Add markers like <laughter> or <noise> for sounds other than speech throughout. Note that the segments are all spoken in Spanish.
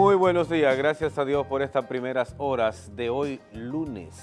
Muy buenos días, gracias a Dios por estas primeras horas de hoy lunes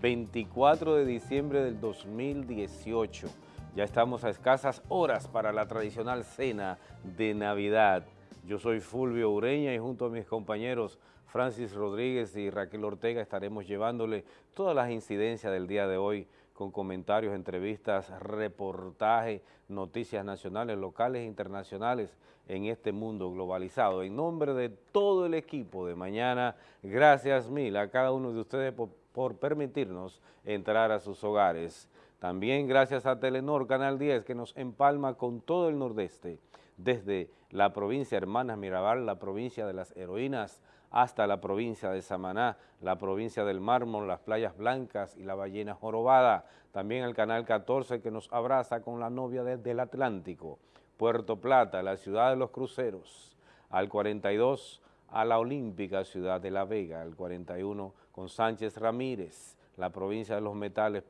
24 de diciembre del 2018. Ya estamos a escasas horas para la tradicional cena de Navidad. Yo soy Fulvio Ureña y junto a mis compañeros Francis Rodríguez y Raquel Ortega estaremos llevándole todas las incidencias del día de hoy con comentarios, entrevistas, reportajes, noticias nacionales, locales e internacionales en este mundo globalizado. En nombre de todo el equipo de mañana, gracias mil a cada uno de ustedes por, permitirnos entrar a sus hogares. También gracias a Telenor Canal 10 que nos empalma con todo el nordeste, desde la provincia Hermanas Mirabal, la provincia de las heroínas, hasta la provincia de Samaná, la provincia del Mármol, las playas blancas y la ballena jorobada. También el Canal 14 que nos abraza con la novia desde el Atlántico. Puerto Plata, la ciudad de los cruceros. Al 42 a la Olímpica Ciudad de La Vega, al 41 con Sánchez Ramírez, la provincia de los metales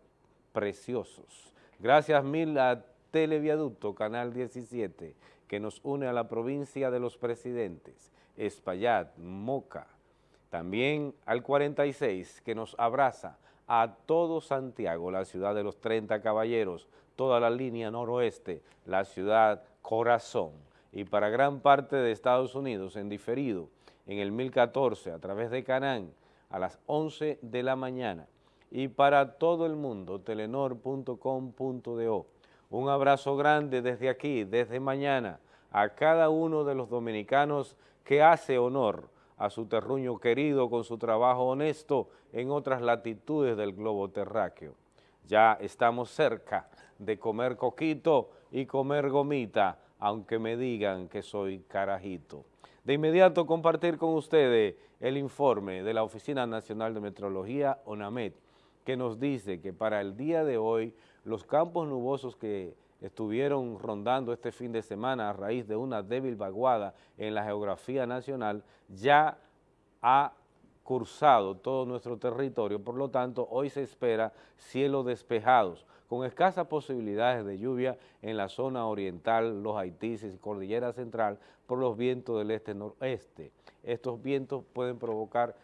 preciosos. Gracias mil a Televiaducto Canal 17, que nos une a la provincia de los presidentes, Espaillat, Moca. También al 46, que nos abraza a todo Santiago, la ciudad de los 30 caballeros, toda la línea noroeste, la ciudad corazón. Y para gran parte de Estados Unidos, en diferido, en el 1014, a través de Canán, a las 11 de la mañana, y para todo el mundo, telenor.com.do. Un abrazo grande desde aquí, desde mañana, a cada uno de los dominicanos que hace honor a su terruño querido con su trabajo honesto en otras latitudes del globo terráqueo. Ya estamos cerca de comer coquito y comer gomita, aunque me digan que soy carajito. De inmediato compartir con ustedes el informe de la Oficina Nacional de Metrología, ONAMET, que nos dice que para el día de hoy los campos nubosos que estuvieron rondando este fin de semana a raíz de una débil vaguada en la geografía nacional ya ha cursado todo nuestro territorio, por lo tanto hoy se espera cielos despejados, con escasas posibilidades de lluvia en la zona oriental, los Haitises y Cordillera Central por los vientos del este-noreste. Estos vientos pueden provocar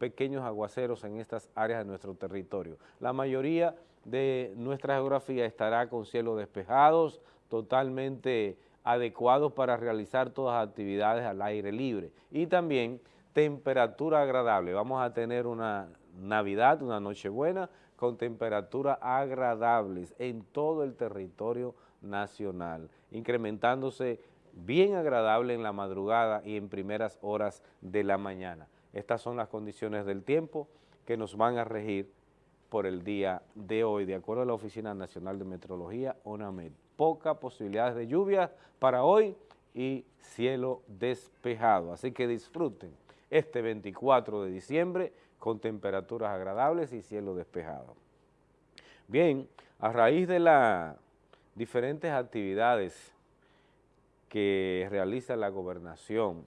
pequeños aguaceros en estas áreas de nuestro territorio. La mayoría de nuestra geografía estará con cielos despejados, totalmente adecuados para realizar todas las actividades al aire libre y también temperatura agradable. Vamos a tener una Navidad, una Nochebuena con temperaturas agradables en todo el territorio nacional, incrementándose bien agradable en la madrugada y en primeras horas de la mañana. Estas son las condiciones del tiempo que nos van a regir por el día de hoy, de acuerdo a la Oficina Nacional de Metrología, ONAMED. Pocas posibilidades de lluvia para hoy y cielo despejado, así que disfruten este 24 de diciembre con temperaturas agradables y cielo despejado. Bien, a raíz de las diferentes actividades que realiza la gobernación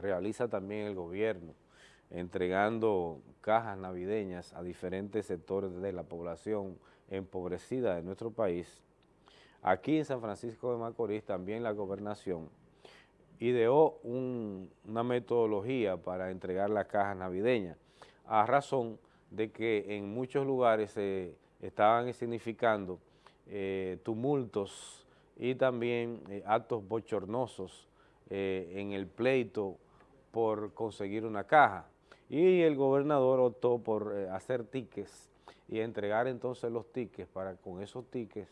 realiza también el gobierno, entregando cajas navideñas a diferentes sectores de la población empobrecida de nuestro país. Aquí en San Francisco de Macorís también la gobernación ideó una metodología para entregar las cajas navideñas, a razón de que en muchos lugares se estaban significando eh, tumultos y también eh, actos bochornosos eh, en el pleito por conseguir una caja. Y el gobernador optó por eh, hacer tickets y entregar entonces los tickets para con esos tickets,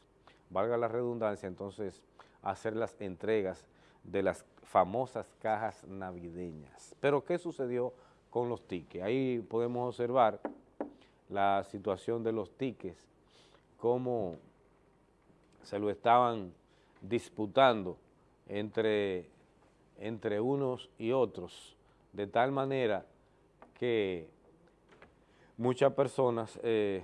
valga la redundancia, entonces hacer las entregas de las famosas cajas navideñas. Pero ¿qué sucedió con los tickets? Ahí podemos observar la situación de los tickets, cómo se lo estaban disputando entre entre unos y otros, de tal manera que muchas personas eh,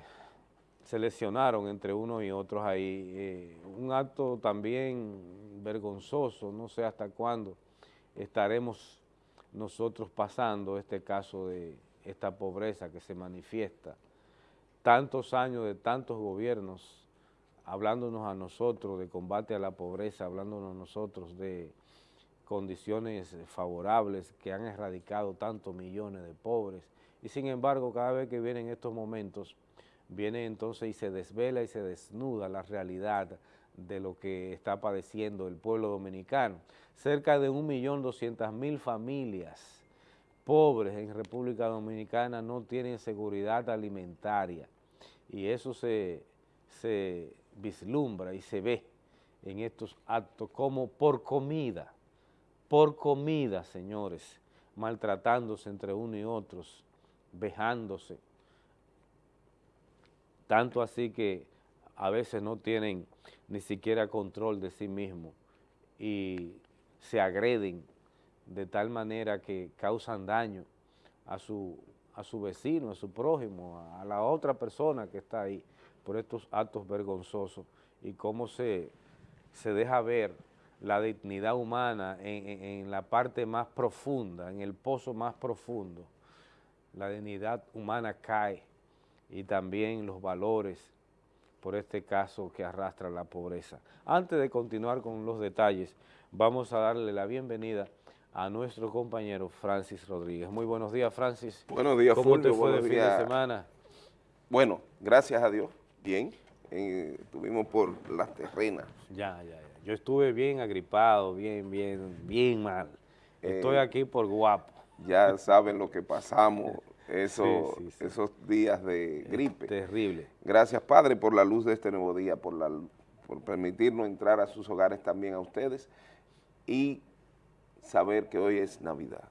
se lesionaron entre unos y otros ahí. Eh, un acto también vergonzoso, no sé hasta cuándo estaremos nosotros pasando este caso de esta pobreza que se manifiesta. Tantos años de tantos gobiernos hablándonos a nosotros de combate a la pobreza, hablándonos a nosotros de condiciones favorables que han erradicado tantos millones de pobres. Y sin embargo cada vez que vienen estos momentos viene entonces y se desvela y se desnuda la realidad de lo que está padeciendo el pueblo dominicano. Cerca de 1.200.000 familias pobres en República Dominicana no tienen seguridad alimentaria. Y eso se, se vislumbra y se ve en estos actos como por comida, por comida, señores, maltratándose entre uno y otros, vejándose, tanto así que a veces no tienen ni siquiera control de sí mismos y se agreden de tal manera que causan daño a su, a su vecino, a su prójimo, a la otra persona que está ahí por estos actos vergonzosos y cómo se, se deja ver la dignidad humana en, en, la parte más profunda, en el pozo más profundo. La dignidad humana cae y también los valores, por este caso que arrastra la pobreza. Antes de continuar con los detalles, vamos a darle la bienvenida a nuestro compañero Francis Rodríguez. Muy buenos días, Francis. Buenos días, ¿Cómo te fue de fin de semana? Bueno, gracias a Dios, bien. Eh, estuvimos por las terrenas. Ya, ya, ya. Yo estuve bien agripado, bien, bien, bien mal. Estoy eh, aquí por guapo. Ya saben lo que pasamos <laughs> eso, esos días de gripe. terrible. Gracias, Padre, por la luz de este nuevo día, por, la, por permitirnos entrar a sus hogares también a ustedes y saber que hoy es Navidad.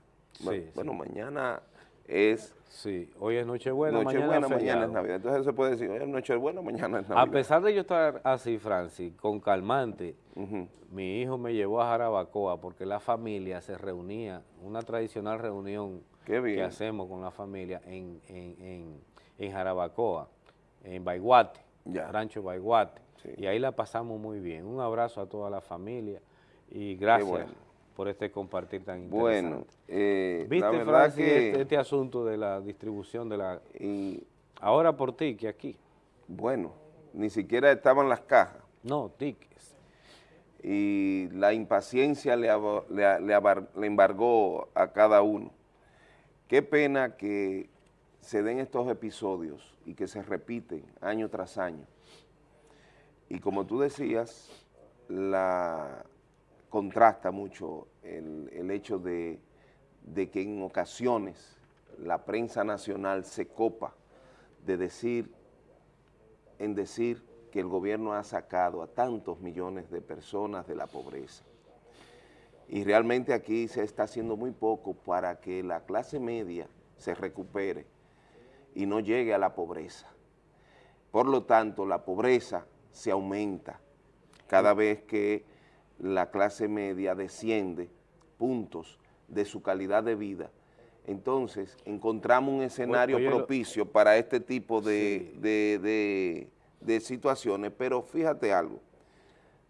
bueno, mañana es... Sí, hoy es Nochebuena, Nochebuena mañana, es Navidad. Entonces se puede decir, hoy es Nochebuena, mañana es Navidad. A pesar de yo estar así, Francis, con calmante, mi hijo me llevó a Jarabacoa porque la familia se reunía, una tradicional reunión que hacemos con la familia en, en, en, Jarabacoa, en Baiguate, Rancho Baiguate, y ahí la pasamos muy bien. Un abrazo a toda la familia y gracias por este compartir tan interesante. Bueno, eh, ¿Viste, Francis, este, este, asunto de la distribución de la... Y, ahora por ti, que aquí. Bueno, ni siquiera estaban las cajas. No, tickets. Y la impaciencia le, le, le embargó a cada uno. Qué pena que se den estos episodios y que se repiten año tras año. Y como tú decías, la contrasta mucho el, hecho de, de, que en ocasiones la prensa nacional se copa de decir, en decir que el gobierno ha sacado a tantos millones de personas de la pobreza y realmente aquí se está haciendo muy poco para que la clase media se recupere y no llegue a la pobreza. Por lo tanto, la pobreza se aumenta cada vez que la clase media desciende puntos de su calidad de vida. Entonces, encontramos un escenario propicio para este tipo de situaciones, pero fíjate algo,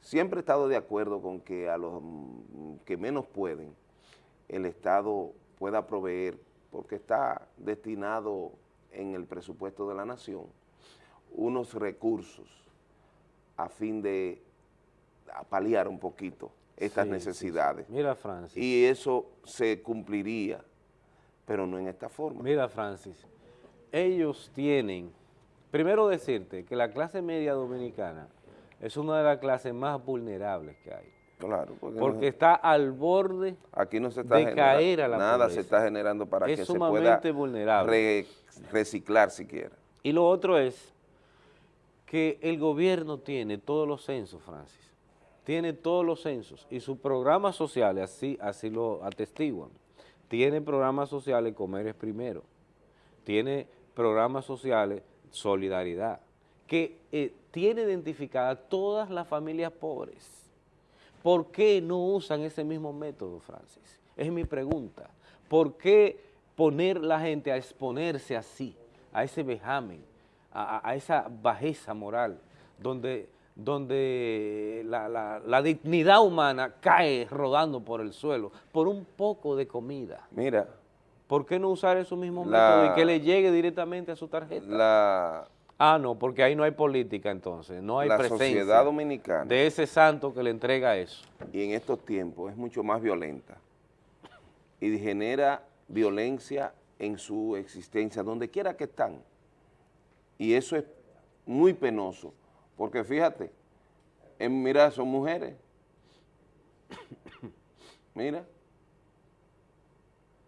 Siempre he estado de acuerdo con que a los que menos pueden, el Estado pueda proveer, porque está destinado en el presupuesto de la nación, unos recursos a fin de paliar un poquito estas necesidades. Mira, Francis. Y eso se cumpliría, pero no en esta forma. Mira, Francis, ellos tienen, primero decirte que la clase media dominicana es una de las clases más vulnerables que hay. Claro, porque, está al borde aquí no se está de caer a la Nada se está generando para que se pueda vulnerable. reciclar siquiera. Y lo otro es que el gobierno tiene todos los censos, Francis, tiene todos los censos y sus programas sociales así, así lo atestiguan. Tiene programas sociales Comer es Primero, tiene programas sociales Solidaridad, que eh, tiene identificadas todas las familias pobres. ¿Por qué no usan ese mismo método, Francis? Es mi pregunta. ¿Por qué poner la gente a exponerse así, a ese vejamen, a, esa bajeza moral, donde, donde la, dignidad humana cae rodando por el suelo por un poco de comida? Mira. ¿Por qué no usar esos mismos métodos y que le llegue directamente a su tarjeta? La Ah, no, porque ahí no hay política entonces, no hay la presencia sociedad dominicana de ese santo que le entrega eso. y en estos tiempos es mucho más violenta y genera violencia en su existencia, donde quiera que están. Y eso es muy penoso, porque fíjate, en, mira, son mujeres. <coughs> Mira.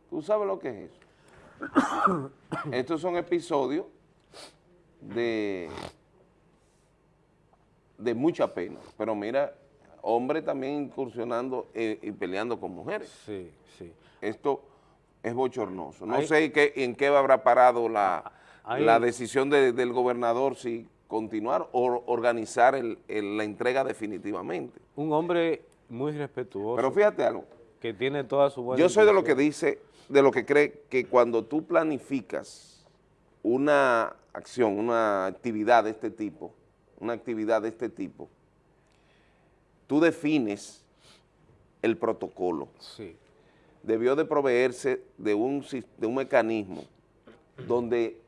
¿Tú sabes lo que es eso? <coughs> Estos son episodios de, de mucha pena, pero mira, hombres también incursionando eh, y peleando con mujeres. Sí, sí. Esto es bochornoso. No Ahí- sé qué, en qué habrá parado la, Ahí- la decisión de- del gobernador si continuar o organizar el- el- la entrega definitivamente. Un hombre muy respetuoso, Pero fíjate algo, que tiene toda su buena yo soy de lo que dice, de lo que cree que cuando tú planificas una acción, una actividad de este tipo, una actividad de este tipo, tú defines el protocolo. Sí, debió de proveerse de un, de un mecanismo donde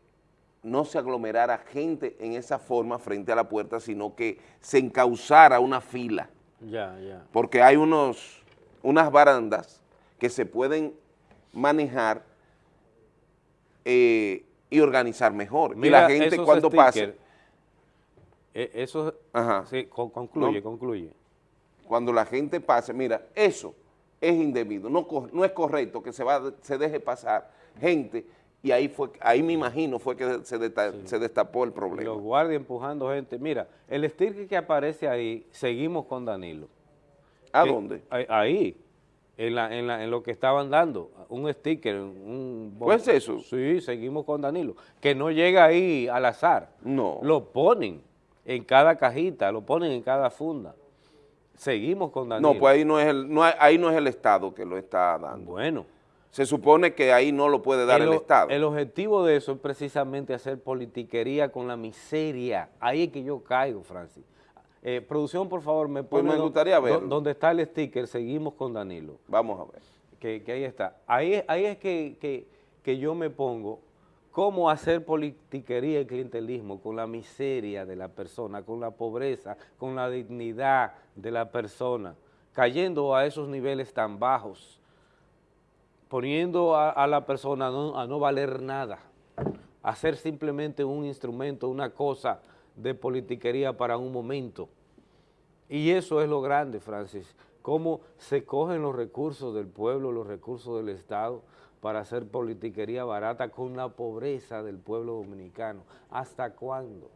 no se aglomerara gente en esa forma frente a la puerta, sino que se encauzara una fila, ya, ya. porque hay unos, unas barandas que se pueden manejar eh, y organizar mejor. y Mira la gente cuando pase, eh, Eso, Ajá. sí, con- concluye, No. concluye. cuando la gente pase, mira, eso es indebido, no, no es correcto que se, va, se deje pasar gente y ahí fue, ahí me imagino fue que se, desta- se destapó el problema. los guardias empujando gente. Mira, el sticker que aparece ahí, seguimos con Danilo. ¿A Que- dónde? Ahí, en, la, en, la- en lo que estaban dando, un sticker, un... ¿Pues eso? Sí, seguimos con Danilo. Que no llega ahí al azar. No. Lo ponen en cada cajita, lo ponen en cada funda. Seguimos con Danilo. No, pues ahí no, es el, no ahí no es el Estado que lo está dando. Bueno. Se supone que ahí no lo puede dar el, Estado. el objetivo de eso es precisamente hacer politiquería con la miseria. Ahí es que yo caigo, Francis. Eh, producción, por favor, me Pues pone me do- gustaría do- verlo. donde está el sticker, seguimos con Danilo. Vamos a ver. Que, que ahí está. Ahí, ahí es que, que- que yo me pongo cómo hacer politiquería y clientelismo con la miseria de la persona, con la pobreza, con la dignidad de la persona, cayendo a esos niveles tan bajos, poniendo a, la persona a no valer nada, a ser simplemente un instrumento, una cosa de politiquería para un momento. Y eso es lo grande, Francis, cómo se cogen los recursos del pueblo, los recursos del Estado, para hacer politiquería barata con la pobreza del pueblo dominicano. ¿Hasta cuándo?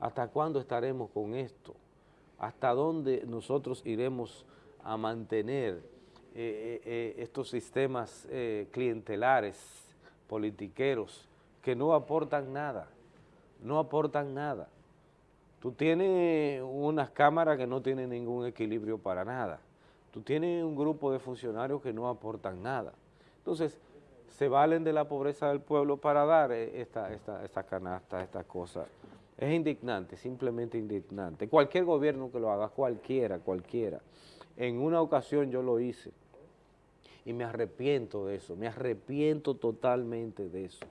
¿Hasta cuándo estaremos con esto? ¿Hasta dónde nosotros iremos a mantener eh, eh, eh, estos sistemas clientelares, politiqueros, que no aportan nada, no aportan nada? Tú tienes unas cámaras que no tienen ningún equilibrio para nada. Tú tienes un grupo de funcionarios que no aportan nada. Entonces, se valen de la pobreza del pueblo para dar esta, esta, esta canasta, esta cosa. Es indignante, simplemente indignante. Cualquier gobierno que lo haga, cualquiera, cualquiera. En una ocasión yo lo hice y me arrepiento de eso, me arrepiento totalmente de eso,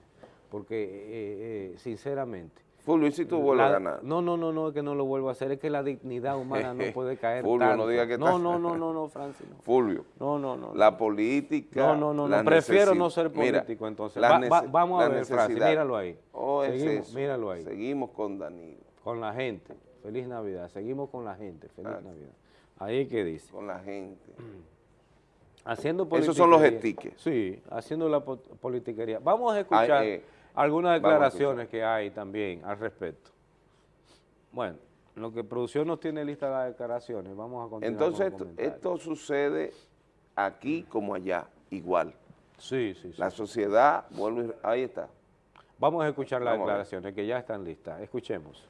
porque eh, eh, sinceramente, Fulvio, ¿y si tú vuelves a ganar? No, no, no, no, es que no lo vuelvo a hacer, es que la dignidad humana no <laughs> puede caer Fulvio, no diga que no, no, no, no, no, Francis, no. Fulvio, No, no, no. la política... No, no, no, prefiero no ser Mira, político entonces. Va- nece- va- vamos a ver, Francis, míralo ahí. Oh, Seguimos, eso. míralo ahí. Seguimos con Danilo, Con la gente. Feliz Navidad. Seguimos con la gente. Feliz Ah. Navidad. Ahí que dice. con la gente. <clears throat> Haciendo Esos son los stickers. Sí, haciendo la po- politiquería. Vamos a escuchar Ay, eh, algunas declaraciones que hay también al respecto. Bueno, lo que producción nos tiene lista las declaraciones, vamos a continuar Entonces, con esto, sucede aquí como allá, igual. Sí, sí, sí. La sociedad, vuelvo y- ahí está. Vamos a escuchar las Vamos declaraciones que ya están listas. Escuchemos.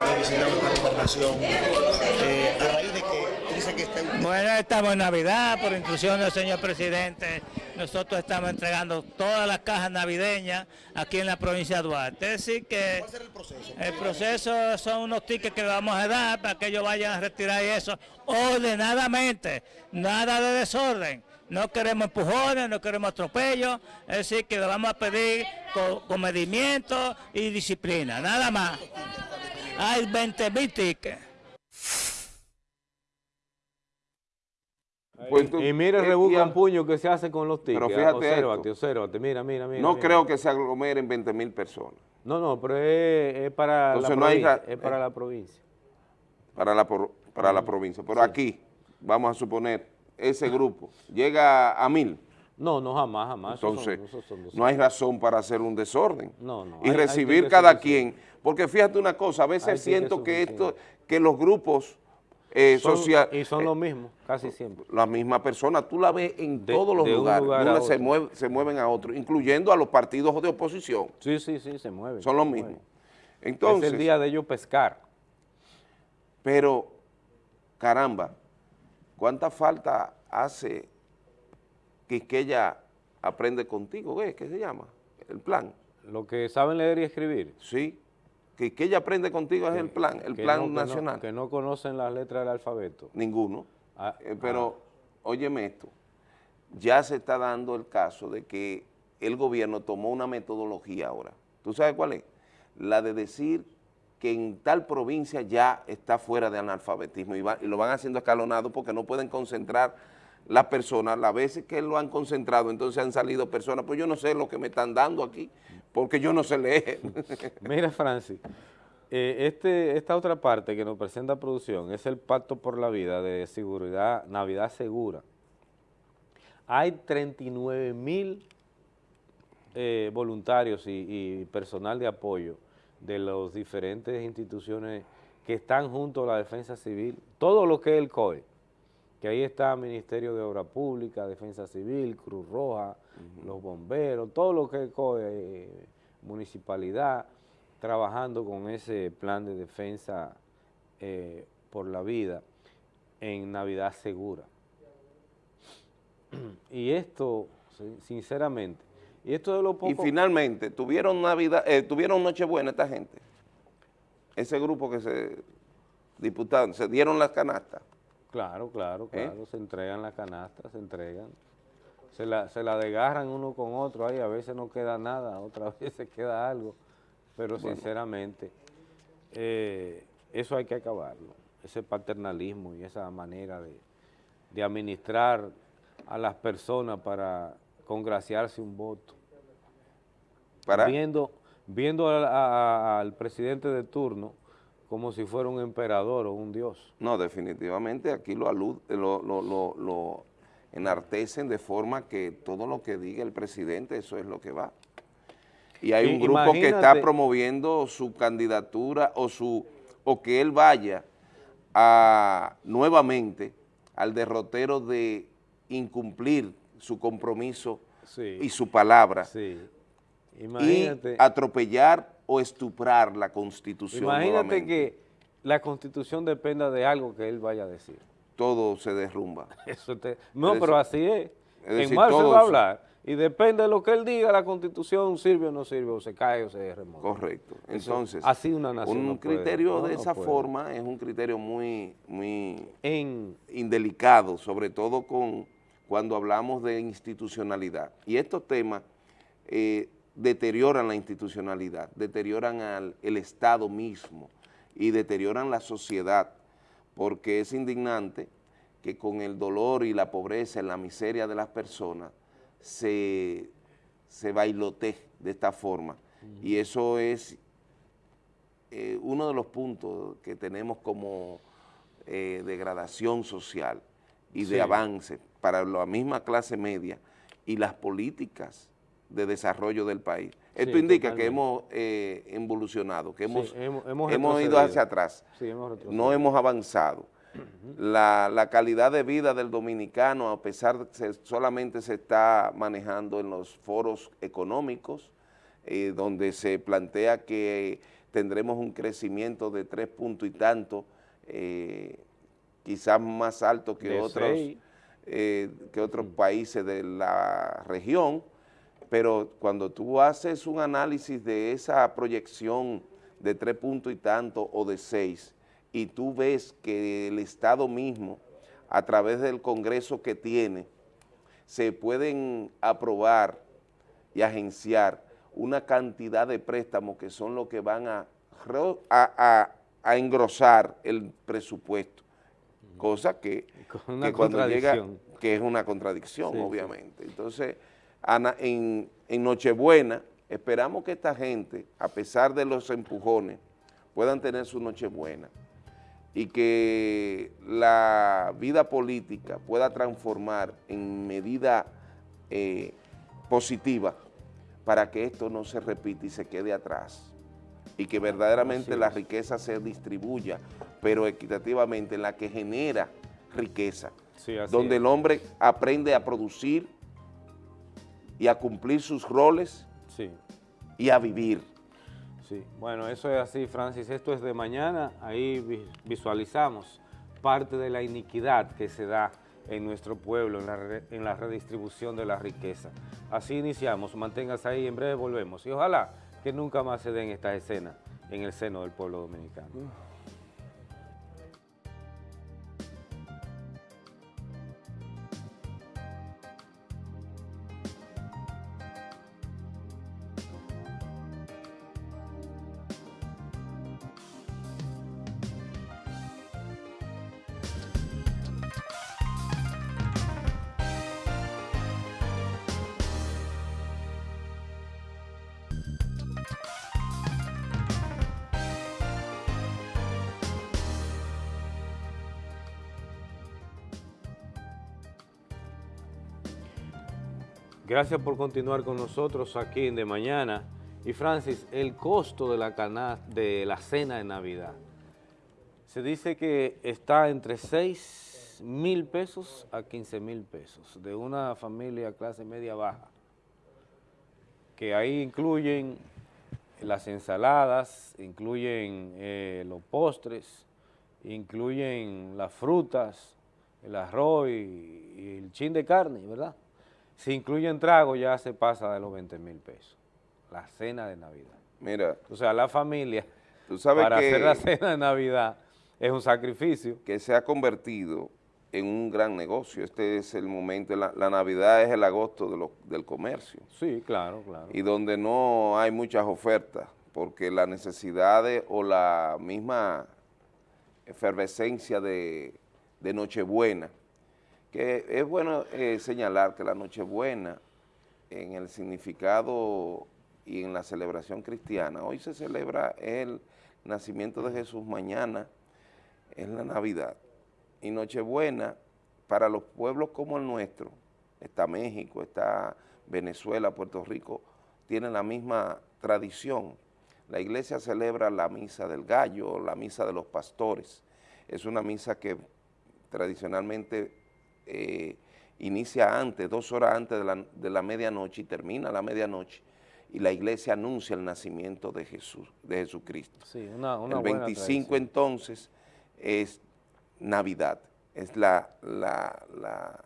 una gobernación eh, a raíz de que dice que está Bueno, estamos en Navidad, por instrucción del señor presidente. Nosotros estamos entregando todas las cajas navideñas aquí en la provincia de Duarte. Es decir, que ¿Cuál será el proceso? el proceso son unos tickets que vamos a dar para que ellos vayan a retirar eso ordenadamente, nada de desorden. No queremos empujones, no queremos atropellos, es decir, que le vamos a pedir comedimiento y disciplina, nada más. Hay 20 mil tickets. Pues y mira el eh, rebusca puño que se hace con los tickets. Pero fíjate obsérvate, obsérvate, mira, mira, mira. No creo que se aglomeren 20 mil personas. No, no, pero es, para, la provincia, es para la provincia. Para la, para la provincia. Pero aquí, vamos a suponer, ese grupo llega a mil. No, no, jamás, jamás. Entonces, no hay razón para hacer un desorden. No, no. Y recibir cada quien. Porque fíjate una cosa, a veces siento que, esto, que los grupos eh, sociales... Y son los mismos, casi siempre. La misma persona, tú la ves en todos los lugares. se, se mueven a otro, incluyendo a los partidos de oposición. Sí, sí, sí, se mueven. Son los mismos. Entonces, es el día de ellos pescar. Pero, caramba, ¿cuánta falta hace que ella aprende contigo? ¿Qué, ¿Qué se llama? El plan. Lo que saben leer y escribir. Sí, que, que ella aprende contigo es el plan, el plan nacional. Que no, conocen las letras del alfabeto. Ninguno. Ah, eh, pero, ah. óyeme esto, ya se está dando el caso de que el gobierno tomó una metodología ahora. ¿Tú sabes cuál es? La de decir que en tal provincia ya está fuera de analfabetismo y, y lo van haciendo escalonado porque no pueden concentrar las personas, las veces que lo han concentrado, entonces han salido personas, pues yo no sé lo que me están dando aquí, porque yo no sé leer. <laughs> Mira, Francis, eh, este, esta otra parte que nos presenta producción es el Pacto por la Vida de Seguridad, Navidad Segura. Hay 39 mil eh, voluntarios y, y personal de apoyo de las diferentes instituciones que están junto a la defensa civil, todo lo que es el COE, que ahí está Ministerio de Obra Pública, Defensa Civil, Cruz Roja, los bomberos, todo lo que es eh, municipalidad, trabajando con ese plan de defensa eh, por la vida en Navidad Segura. <clears throat> Y esto, sinceramente, y esto de lo poco... Y finalmente, ¿tuvieron Navidad, eh, tuvieron Nochebuena esta gente? Ese grupo que se diputaron, ¿se dieron las canastas? Claro, claro, ¿Eh? claro, se entregan las canastas, se entregan. Se la, se la desgarran uno con otro, ahí a veces no queda nada, <laughs> otras veces queda algo, pero sinceramente eh, eso hay que acabarlo, ese paternalismo y esa manera de, administrar a las personas para congraciarse un voto. ¿Para? Viendo, viendo al presidente de turno, como si fuera un emperador o un dios. No, definitivamente aquí lo, alud, lo, lo, lo, enartecen de forma que todo lo que diga el presidente, eso es lo que va. Y hay un grupo que está promoviendo su candidatura o, su, o que él vaya a, nuevamente al derrotero de incumplir su compromiso y su palabra. Sí. Imagínate. Y atropellar o estuprar la Constitución Imagínate que la Constitución dependa de algo que él vaya a decir. Todo se derrumba. <laughs> no, pero así es. en marzo va a hablar y depende de lo que él diga, la Constitución sirve o no sirve, o se cae o se remonta. Correcto. Entonces, así una nación un criterio de esa forma es un criterio muy, muy indelicado, sobre todo con cuando hablamos de institucionalidad. Y estos temas eh, deterioran la institucionalidad, deterioran al, el Estado mismo y deterioran la sociedad, porque es indignante que con el dolor y la pobreza y la miseria de las personas se, se bailotee de esta forma. Y eso es eh, uno de los puntos que tenemos como eh, degradación social y de avance para la misma clase media y las políticas de desarrollo del país. Esto indica que hemos eh, evolucionado, que hemos, hemos, ido hacia atrás, no hemos avanzado. la, calidad de vida del dominicano, a pesar de que solamente se está manejando en los foros económicos, eh, donde se plantea que tendremos un crecimiento de tres puntos y tanto, eh, quizás más alto que otros, que otros países de la región, pero cuando tú haces un análisis de esa proyección de tres puntos y tanto o de seis, y tú ves que el Estado mismo, a través del Congreso que tiene, se pueden aprobar y agenciar una cantidad de préstamos que son los que van a, a, a, engrosar el presupuesto, cosa que, que cuando llega, que es una contradicción, obviamente. Entonces, en, en Nochebuena, esperamos que esta gente, a pesar de los empujones, puedan tener su Nochebuena y que la vida política pueda transformar en medida eh, positiva para que esto no se repita y se quede atrás y que verdaderamente la riqueza se distribuya, pero equitativamente en la que genera riqueza, donde el hombre aprende a producir y a cumplir sus roles y a vivir. Sí, bueno, eso es así, Francis. Esto es de mañana, ahí visualizamos parte de la iniquidad que se da en nuestro pueblo, en la, en la redistribución de la riqueza. Así iniciamos, manténgase ahí, en breve volvemos. Y ojalá que nunca más se den estas escenas en el seno del pueblo dominicano. Gracias por continuar con nosotros aquí en De Mañana. Y Francis, el costo de la, de la cena de Navidad. Se dice que está entre 6 mil pesos a 15 mil pesos de una familia clase media baja, que ahí incluyen las ensaladas, incluyen eh, los postres, incluyen las frutas, el arroz y el chin de carne, ¿verdad? Si incluyen trago ya se pasa de los 20 mil pesos, la cena de Navidad. Mira. O sea, la familia, tú sabes para hacer la cena de Navidad es un sacrificio. Que se ha convertido en un gran negocio. Este es el momento, la, Navidad es el agosto del comercio. Sí, claro, claro. Y donde no hay muchas ofertas, porque las necesidades o la misma efervescencia de, de Nochebuena que es bueno eh, señalar que la Nochebuena, en el significado y en la celebración cristiana, hoy se celebra el nacimiento de Jesús, mañana es la Navidad. Y Nochebuena, para los pueblos como el nuestro, está México, está Venezuela, Puerto Rico, tienen la misma tradición. La iglesia celebra la misa del gallo, la misa de los pastores. Es una misa que tradicionalmente eh, inicia antes, dos horas antes de la, medianoche y termina a la medianoche y la iglesia anuncia el nacimiento de Jesús, de Jesucristo. Sí, una, el 25 entonces es Navidad, es la, la,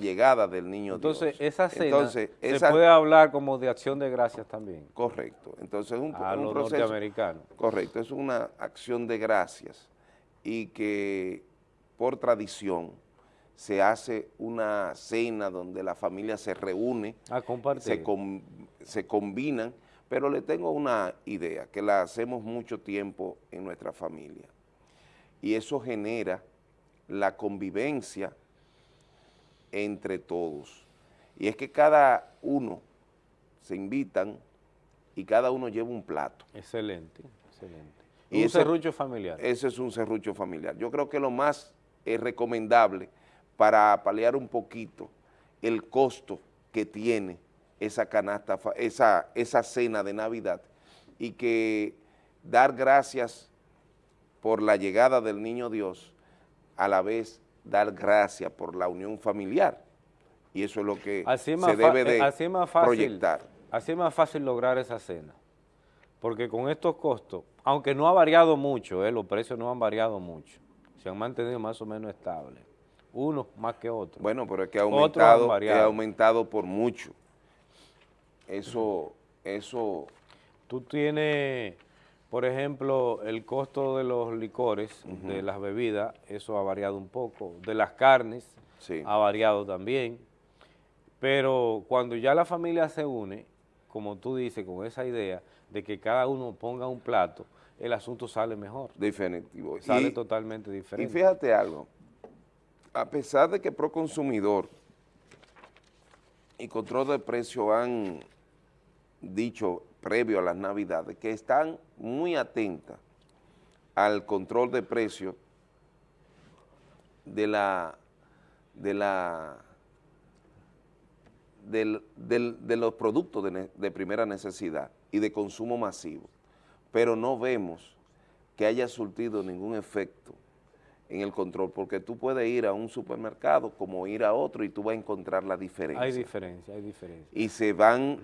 llegada del niño Entonces, esa cena se puede hablar como de acción de gracias también. Correcto. Entonces, un, a un los norteamericanos. Correcto, es una acción de gracias y que por tradición se hace una cena donde la familia se reúne, a se, se combinan, pero le tengo una idea, que la hacemos mucho tiempo en nuestra familia, y eso genera la convivencia entre todos, y es que cada uno se invitan y cada uno lleva un plato. Excelente, excelente. Y un serrucho familiar. Ese es un serrucho familiar. Yo creo que lo más eh, recomendable para paliar un poquito el costo que tiene esa canasta, esa, esa cena de Navidad y que dar gracias por la llegada del Niño Dios, a la vez dar gracias por la unión familiar. Y eso es lo que se debe de así más fácil, proyectar. Así es más fácil lograr esa cena, porque con estos costos, aunque no ha variado mucho, eh, los precios no han variado mucho, se han mantenido más o menos estables uno más que otro. Bueno, pero es que ha aumentado, ha aumentado por mucho. Eso, eso... Tú tienes, por ejemplo, el costo de los licores, de las bebidas, eso ha variado un poco. De las carnes, ha variado también. Pero cuando ya la familia se une, como tú dices, con esa idea de que cada uno ponga un plato, el asunto sale mejor. Definitivo. Sale Y- totalmente Y diferente. fíjate algo, a pesar de que Proconsumidor y Control de Precios han dicho previo a las Navidades que están muy atentas al control de precios de la de la de los productos de primera necesidad y de consumo masivo, pero no vemos que haya surtido ningún efecto en el control, porque tú puedes ir a un supermercado como ir a otro y tú vas a encontrar la diferencia Hay diferencia, hay diferencia. y se van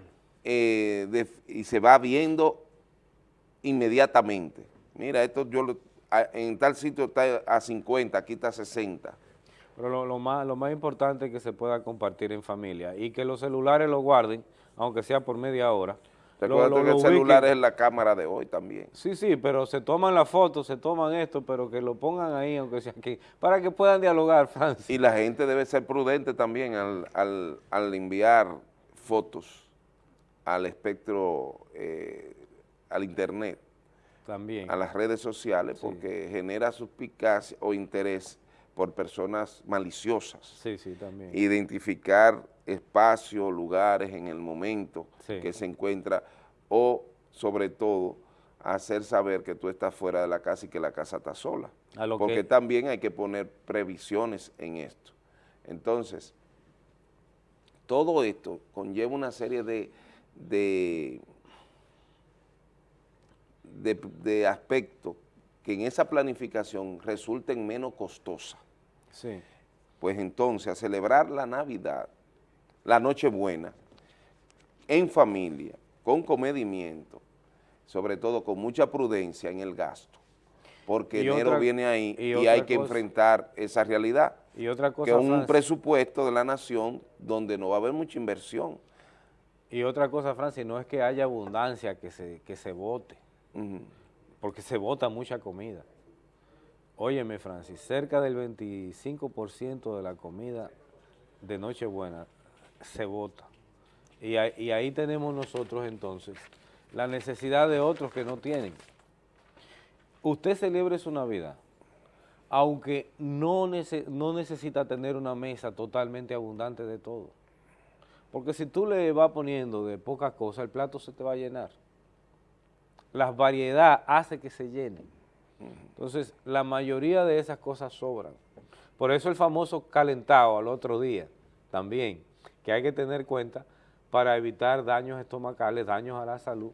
eh, y se va viendo inmediatamente. Mira, esto yo lo- a- en tal sitio está a 50, aquí está a 60. Pero lo, lo más, lo más importante es que se pueda compartir en familia y que los celulares lo guarden, aunque sea por media hora. Recuerda que el celular es la cámara de hoy también. Sí, sí, pero se toman la foto, se toman esto, pero que lo pongan ahí, aunque sea aquí, para que puedan dialogar, <laughs> Francis. Y la gente debe ser prudente también al, al- al enviar fotos al espectro, eh, al internet, También. a las redes sociales, Sí. porque genera suspicacia o interés por personas maliciosas. Sí, sí, también. identificar espacios, lugares en el momento Sí. que se encuentra o sobre todo hacer saber que tú estás fuera de la casa y que la casa está sola. A lo Porque que- también hay que poner previsiones en esto. Entonces, todo esto conlleva una serie de, de, de, de aspectos que en esa planificación resulten menos costosas Sí. pues entonces a celebrar la Navidad, la Nochebuena, en familia, con comedimiento, sobre todo con mucha prudencia en el gasto, porque Y enero otra- viene ahí y hay que cosa- enfrentar esa realidad, Y otra cosa, que es un Francis, presupuesto de la nación donde no va a haber mucha inversión. y otra cosa, Francis, no es que haya abundancia que se, que se vote. Porque se vota mucha comida. Óyeme, Francis, cerca del 25% de la comida de Nochebuena se vota. Y, ahí- tenemos nosotros entonces la necesidad de otros que no tienen. Usted celebre su Navidad, aunque no, no necesita tener una mesa totalmente abundante de todo. Porque si tú le vas poniendo de poca cosa, el plato se te va a llenar. La variedad hace que se llene. Entonces, la mayoría de esas cosas sobran. Por eso el famoso calentado al otro día, también, que hay que tener cuenta para evitar daños estomacales, daños a la salud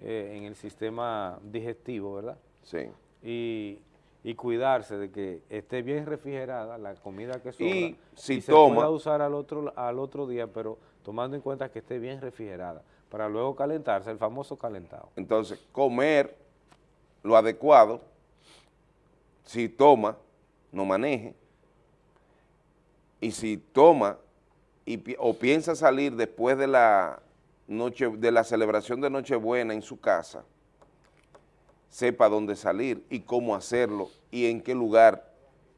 eh, en el sistema digestivo, ¿verdad? Sí. Y, y cuidarse de que esté bien refrigerada la comida que sobra Y si se toma- pueda usar al otro, al otro día, pero tomando en cuenta que esté bien refrigerada, para luego calentarse, el famoso calentado. Entonces, comer lo adecuado, si toma, no maneje, y si toma y, o piensa salir después de la, noche, de la celebración de Nochebuena en su casa, sepa dónde salir y cómo hacerlo y en qué lugar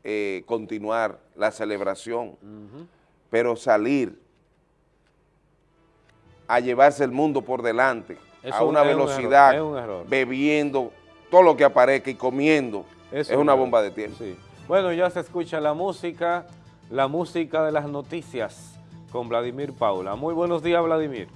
eh, continuar la celebración. Pero salir a llevarse el mundo por delante a un- una es un error, velocidad, es un error. bebiendo todo lo que aparezca y comiendo, es, un una error. bomba de tiempo. Sí. Bueno, ya se escucha la música, la música de las noticias con Vladimir Paula. Muy buenos días, Vladimir.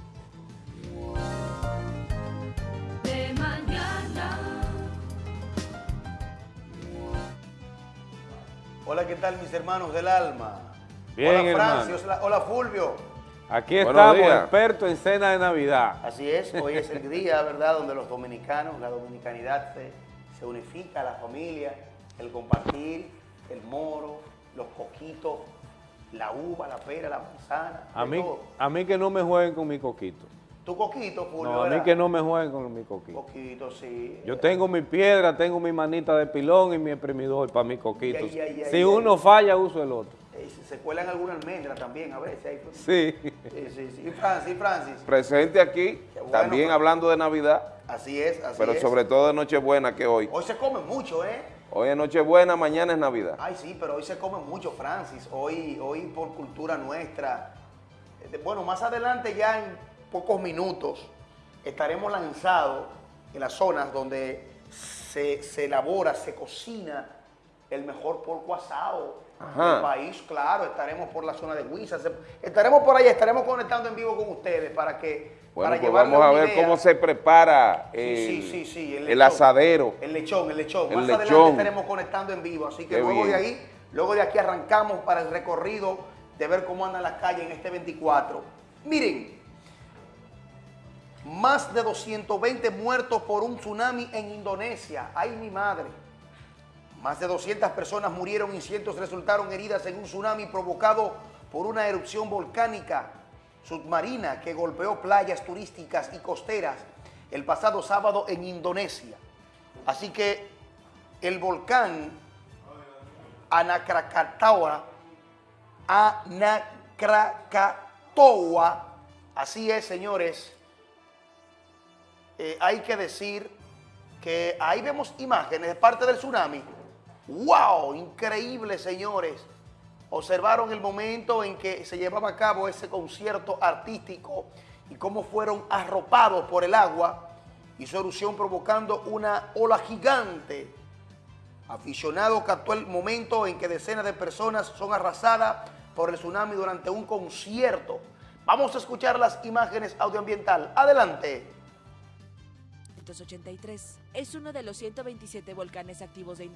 Hola, ¿qué tal mis hermanos del alma? Bien, hola Francis, hermano. hola, hola Fulvio. Aquí Buenos estamos, días. expertos en cena de Navidad. Así es, hoy es el día, ¿verdad?, donde los dominicanos, la dominicanidad se, se unifica, la familia, el compartir, el moro, los coquitos, la uva, la pera, la manzana. A mí, todo. a mí que no me jueguen con mi coquito. Tu coquito, Fulvio. No, a mí ¿verdad? que no me jueguen con mi coquito. Coquito, sí. Yo tengo mi piedra, tengo mi manita de pilón y mi exprimidor para mi coquito. Si uno falla, uso el otro. Eh, se- cuelan alguna almendra también a veces. ahí. Sí. Sí, sí, sí. Y Francis, Francis. Presente aquí, bueno, también pues. hablando de Navidad, Así es, así pero es. sobre todo de Nochebuena que hoy. Hoy se come mucho, ¿eh? Hoy es Nochebuena, mañana es Navidad. Ay, sí, pero hoy se come mucho, Francis. Hoy, hoy por cultura nuestra, de- bueno, más adelante ya en pocos minutos estaremos lanzados en las zonas donde se, se elabora, se cocina el mejor porco asado Ajá. del país. Claro, estaremos por la zona de Huiza, estaremos por allá, estaremos conectando en vivo con ustedes para que Bueno, para pues vamos a ver idea. cómo se prepara el, Sí, sí, sí, sí, el lechón. asadero. El lechón, el lechón. El Más adelante lechón. estaremos conectando en vivo. Así que Qué luego de ahí, luego de aquí arrancamos para el recorrido de ver cómo andan las calles en este 24. Miren, más de 220 muertos por un tsunami en Indonesia. ¡Ay, mi madre! Más de 200 personas murieron y cientos resultaron heridas en un tsunami provocado por una erupción volcánica submarina que golpeó playas turísticas y costeras el pasado sábado en Indonesia. Así que el volcán Anakrakatoa, Anakrakatoa, así es, señores, eh, hay que decir que ahí vemos imágenes de parte del tsunami. ¡Wow! Increíble, señores. Observaron el momento en que se llevaba a cabo ese concierto artístico y cómo fueron arropados por el agua y su erupción provocando una ola gigante. Aficionado captó el momento en que decenas de personas son arrasadas por el tsunami durante un concierto. Vamos a escuchar las imágenes audioambiental. Adelante. 1983 es uno de los 127 volcanes activos de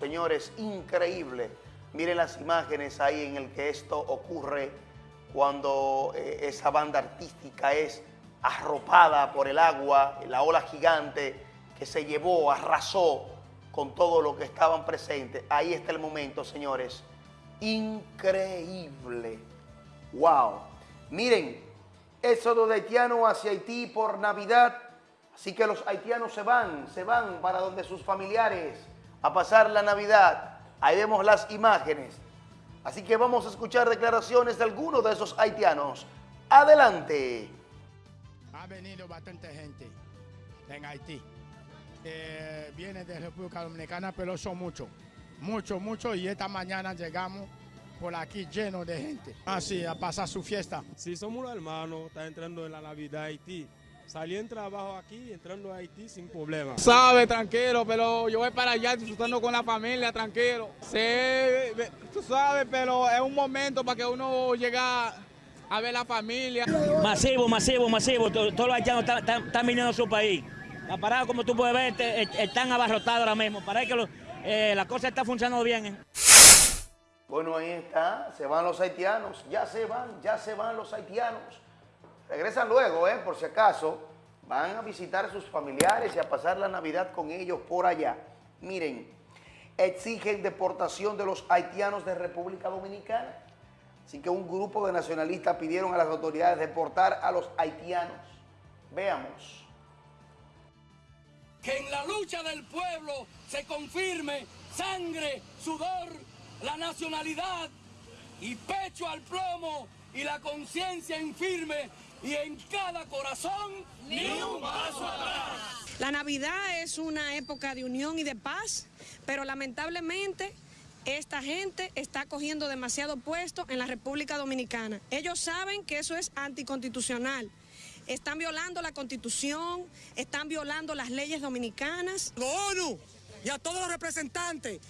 Señores, increíble. Miren las imágenes ahí en el que esto ocurre cuando eh, esa banda artística es arropada por el agua, la ola gigante que se llevó, arrasó con todo lo que estaban presentes. Ahí está el momento, señores. Increíble. Wow. Miren, éxodo de haitianos hacia Haití por Navidad. Así que los haitianos se van, se van para donde sus familiares a pasar la Navidad. Ahí vemos las imágenes. Así que vamos a escuchar declaraciones de algunos de esos haitianos. Adelante. Ha venido bastante gente en Haití. Eh, viene de República Dominicana, pero son muchos, muchos, muchos. Y esta mañana llegamos por aquí lleno de gente. Así, a pasar su fiesta. Si somos los hermanos, está entrando en la Navidad Haití. Salí en trabajo aquí, entrando a Haití sin problema. Sabe, tranquilo, pero yo voy para allá disfrutando con la familia, tranquilo. Sí, ve- tú sabes, pero es un momento para que uno llegue a ver la familia. Masivo, masivo, masivo. To- Todos los haitianos están, están- están viniendo a su país. La parada, como tú puedes ver, te- est- están abarrotados ahora mismo. Parece que lo- eh, la cosa está funcionando bien. ¿eh? Bueno, ahí está. Se van los haitianos. Ya se van, ya se van los haitianos. Regresan luego, ¿eh? Por si acaso. Van a visitar a sus familiares y a pasar la Navidad con ellos por allá. Miren, exigen deportación de los haitianos de República Dominicana. Así que un grupo de nacionalistas pidieron a las autoridades deportar a los haitianos. Veamos. que en la lucha del pueblo se confirme sangre, sudor, la nacionalidad y pecho al plomo y la conciencia infirme y en cada corazón ni un paso atrás. La Navidad es una época de unión y de paz, pero lamentablemente esta gente está cogiendo demasiado puesto en la República Dominicana. Ellos saben que eso es anticonstitucional. Están violando la constitución, están violando las leyes dominicanas. ONU y a todos los representantes,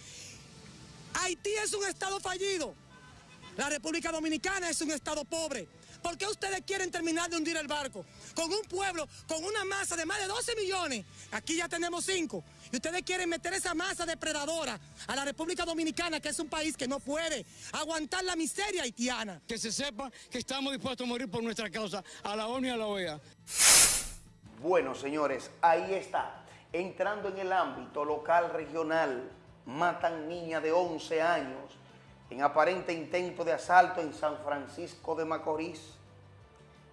Haití es un estado fallido. La República Dominicana es un estado pobre. ¿Por qué ustedes quieren terminar de hundir el barco? Con un pueblo, con una masa de más de 12 millones. Aquí ya tenemos 5. Y ustedes quieren meter esa masa depredadora a la República Dominicana, que es un país que no puede aguantar la miseria haitiana. Que se sepa que estamos dispuestos a morir por nuestra causa, a la ONU y a la OEA. Bueno, señores, ahí está. Entrando en el ámbito local, regional, matan niña de 11 años en aparente intento de asalto en San Francisco de Macorís.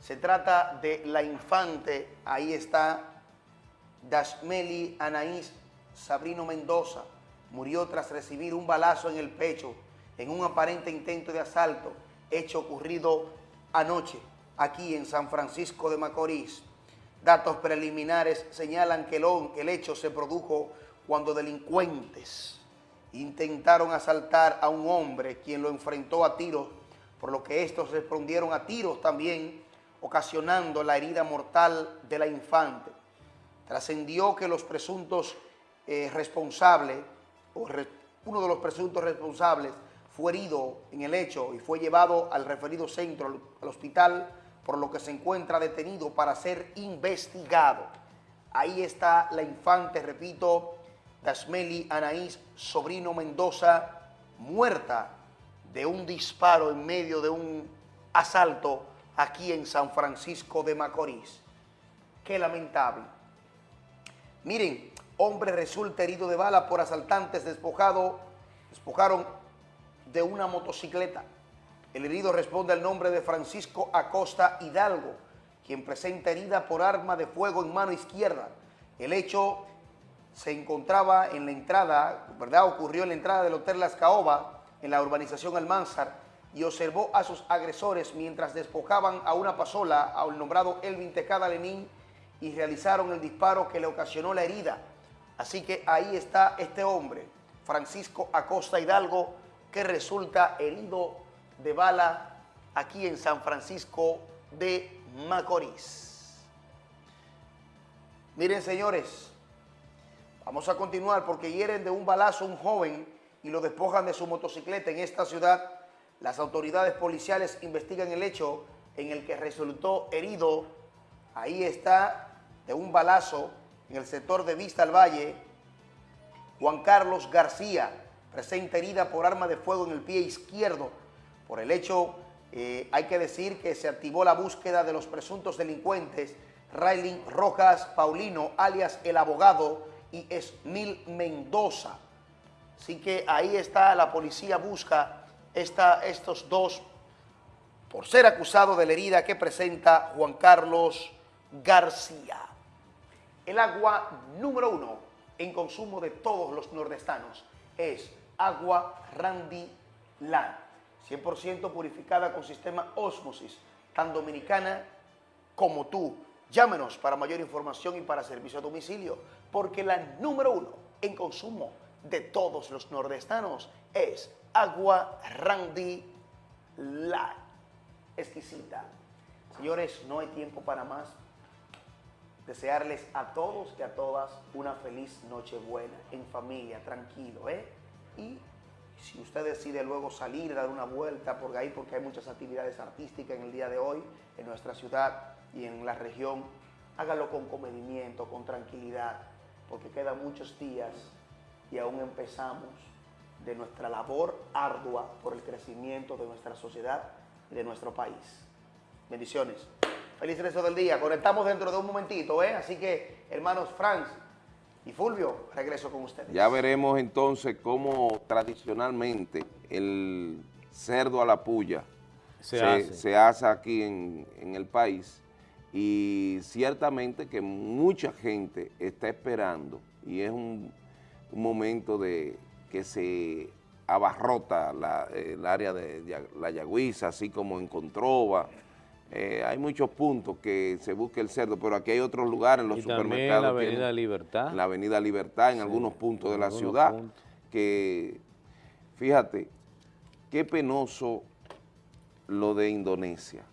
Se trata de la infante, ahí está, Dashmeli Anaís Sabrino Mendoza. Murió tras recibir un balazo en el pecho en un aparente intento de asalto, hecho ocurrido anoche aquí en San Francisco de Macorís. Datos preliminares señalan que el, hecho se produjo cuando delincuentes intentaron asaltar a un hombre quien lo enfrentó a tiros, por lo que estos respondieron a tiros también, ocasionando la herida mortal de la infante. Trascendió que los presuntos eh, responsables, o uno de los presuntos responsables, fue herido en el hecho y fue llevado al referido centro, al hospital, por lo que se encuentra detenido para ser investigado. Ahí está la infante, repito, Dasmeli Anaís Sobrino Mendoza, muerta de un disparo en medio de un asalto aquí en San Francisco de Macorís. Qué lamentable. Miren, hombre resulta herido de bala por asaltantes despojado, despojaron de una motocicleta. El herido responde al nombre de Francisco Acosta Hidalgo, quien presenta herida por arma de fuego en mano izquierda. El hecho se encontraba en la entrada, ¿verdad? Ocurrió en la entrada del Hotel Las Caoba, en la urbanización Almanzar, y observó a sus agresores mientras despojaban a una pasola al nombrado Elvin Tecada Lenín y realizaron el disparo que le ocasionó la herida. Así que ahí está este hombre, Francisco Acosta Hidalgo, que resulta herido de bala aquí en San Francisco de Macorís. Miren, señores, vamos a continuar porque hieren de un balazo a un joven y lo despojan de su motocicleta en esta ciudad. Las autoridades policiales investigan el hecho en el que resultó herido. Ahí está, de un balazo en el sector de Vista al Valle, Juan Carlos García, presenta herida por arma de fuego en el pie izquierdo. Por el hecho, eh, hay que decir que se activó la búsqueda de los presuntos delincuentes Raylin Rojas Paulino, alias El Abogado, y Esmil Mendoza. Así que ahí está, la policía busca estos dos por ser acusado de la herida que presenta Juan Carlos García. El agua número uno en consumo de todos los nordestanos es agua Randy Land, 100% purificada con sistema Osmosis, tan dominicana como tú. Llámenos para mayor información y para servicio a domicilio, porque la número uno en consumo de todos los nordestanos es agua Randy Land. Exquisita. Señores, no hay tiempo para más. Desearles a todos y a todas una feliz Nochebuena, en familia, tranquilo, ¿eh? Y si usted decide luego salir, dar una vuelta por ahí, porque hay muchas actividades artísticas en el día de hoy en nuestra ciudad y en la región, hágalo con comedimiento, con tranquilidad, porque quedan muchos días y aún empezamos de nuestra labor ardua por el crecimiento de nuestra sociedad y de nuestro país. Bendiciones. Feliz resto del día. Conectamos dentro de un momentito, ¿eh? Así que, hermanos Franz y Fulvio, regreso con ustedes. Ya veremos entonces cómo tradicionalmente el cerdo a la puya Se se, hace. se hace aquí en, en el país y ciertamente que mucha gente está esperando y es un, un momento de que se abarrota la- el área de la Yagüiza, así como en Controva. Eh, hay muchos puntos que se busca el cerdo, pero aquí hay otros lugares, los Y supermercados. la Avenida tienen- Libertad. en la Avenida Libertad, en Sí, algunos puntos de en la ciudad, puntos. que fíjate, qué penoso lo de Indonesia.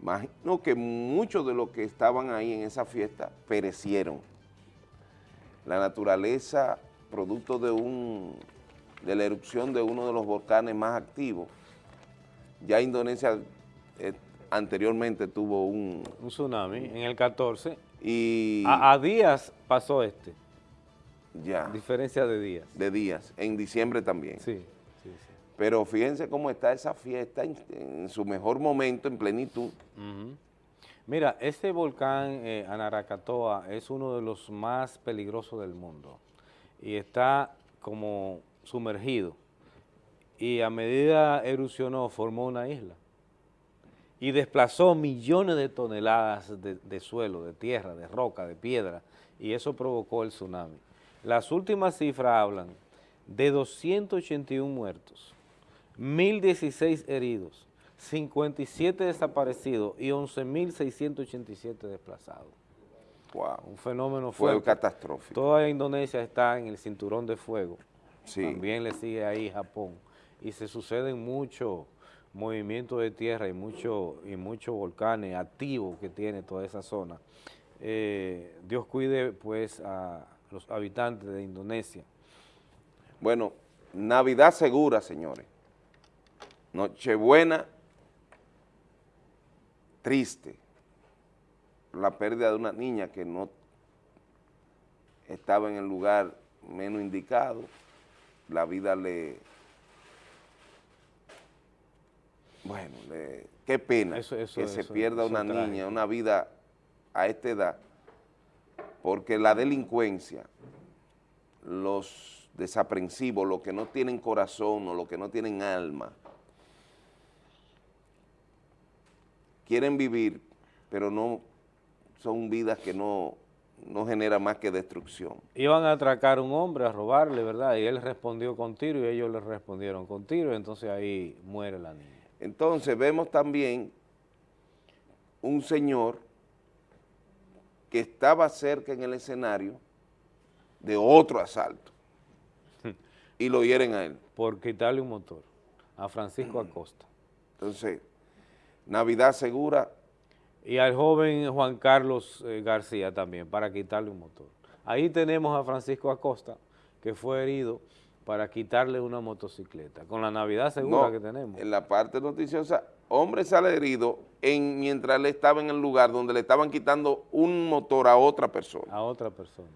Imagino que muchos de los que estaban ahí en esa fiesta perecieron. La naturaleza, producto de, un, de la erupción de uno de los volcanes más activos, ya Indonesia eh, anteriormente tuvo un... Un tsunami en el 14. Y A, a días pasó este, ya, diferencia de días. de días, en diciembre también. Sí. Pero fíjense cómo está esa fiesta en, su mejor momento, en plenitud. Mira, este volcán eh, Anarakatoa es uno de los más peligrosos del mundo. Y está como sumergido. Y a medida erupcionó formó una isla. Y desplazó millones de toneladas de suelo, de tierra, de roca, de piedra. Y eso provocó el tsunami. Las últimas cifras hablan de 281 muertos, 1.016 heridos, 57 desaparecidos y 11.687 desplazados. Wow. Un fenómeno Fue fuerte. catastrófico. Toda Indonesia está en el cinturón de fuego. Sí. También le sigue ahí Japón. Y se suceden muchos movimientos de tierra y muchos y muchos volcanes activos que tiene toda esa zona. Eh, Dios cuide pues a los habitantes de Indonesia. Bueno, Navidad segura, señores. Nochebuena triste. La pérdida de una niña que no estaba en el lugar menos indicado. La vida le... Bueno, le- qué pena Eso- eso- que se pierda una niña, trágico. una vida a esta edad, porque la delincuencia, los desaprensivos, los que no tienen corazón o los que no tienen alma, quieren vivir, pero no son vidas que no, no generan más que destrucción. Iban a atracar a un hombre, a robarle, ¿verdad? Y él respondió con tiro y ellos le respondieron con tiro, y entonces ahí muere la niña. Entonces vemos también un señor que estaba cerca en el escenario de otro asalto <laughs> y lo hieren a él. Por quitarle un motor a Francisco Acosta. Entonces, Navidad segura, Y al joven Juan Carlos eh, García también, para quitarle un motor. Ahí tenemos a Francisco Acosta, que fue herido para quitarle una motocicleta, con la Navidad segura no, que tenemos. en la parte noticiosa, hombre sale herido en, mientras él estaba en el lugar donde le estaban quitando un motor a otra persona. A otra persona.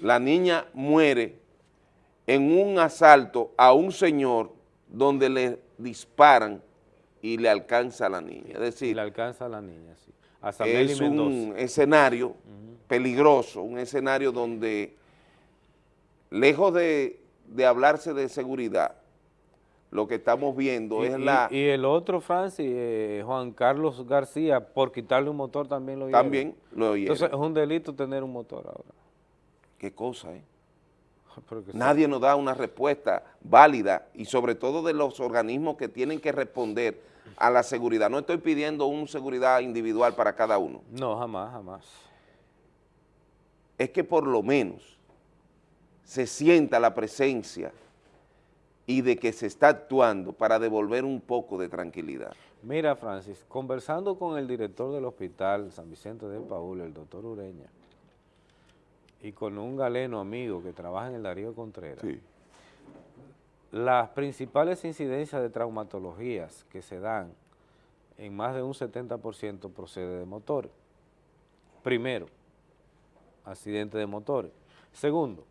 La niña muere en un asalto a un señor donde le disparan y le alcanza a la niña. Es decir, le alcanza a la niña, sí. A es un escenario peligroso, un escenario donde, lejos de, de hablarse de seguridad, lo que estamos viendo Y, es y- la... y el otro, Francis, eh, Juan Carlos García, por quitarle un motor también lo. También lo hieren. Entonces es un delito tener un motor ahora. ¿Qué cosa, eh? <laughs> Nadie nos da una respuesta válida y sobre todo de los organismos que tienen que responder a la seguridad. No estoy pidiendo una seguridad individual para cada uno. No, jamás, jamás. Es que por lo menos se sienta la presencia y de que se está actuando para devolver un poco de tranquilidad. Mira, Francis, conversando con el director del hospital San Vicente de Paúl, el doctor Ureña, y con un galeno amigo que trabaja en el Darío Contreras, las principales incidencias de traumatologías que se dan en más de un 70% procede de motores. Primero, accidente de motores. Segundo,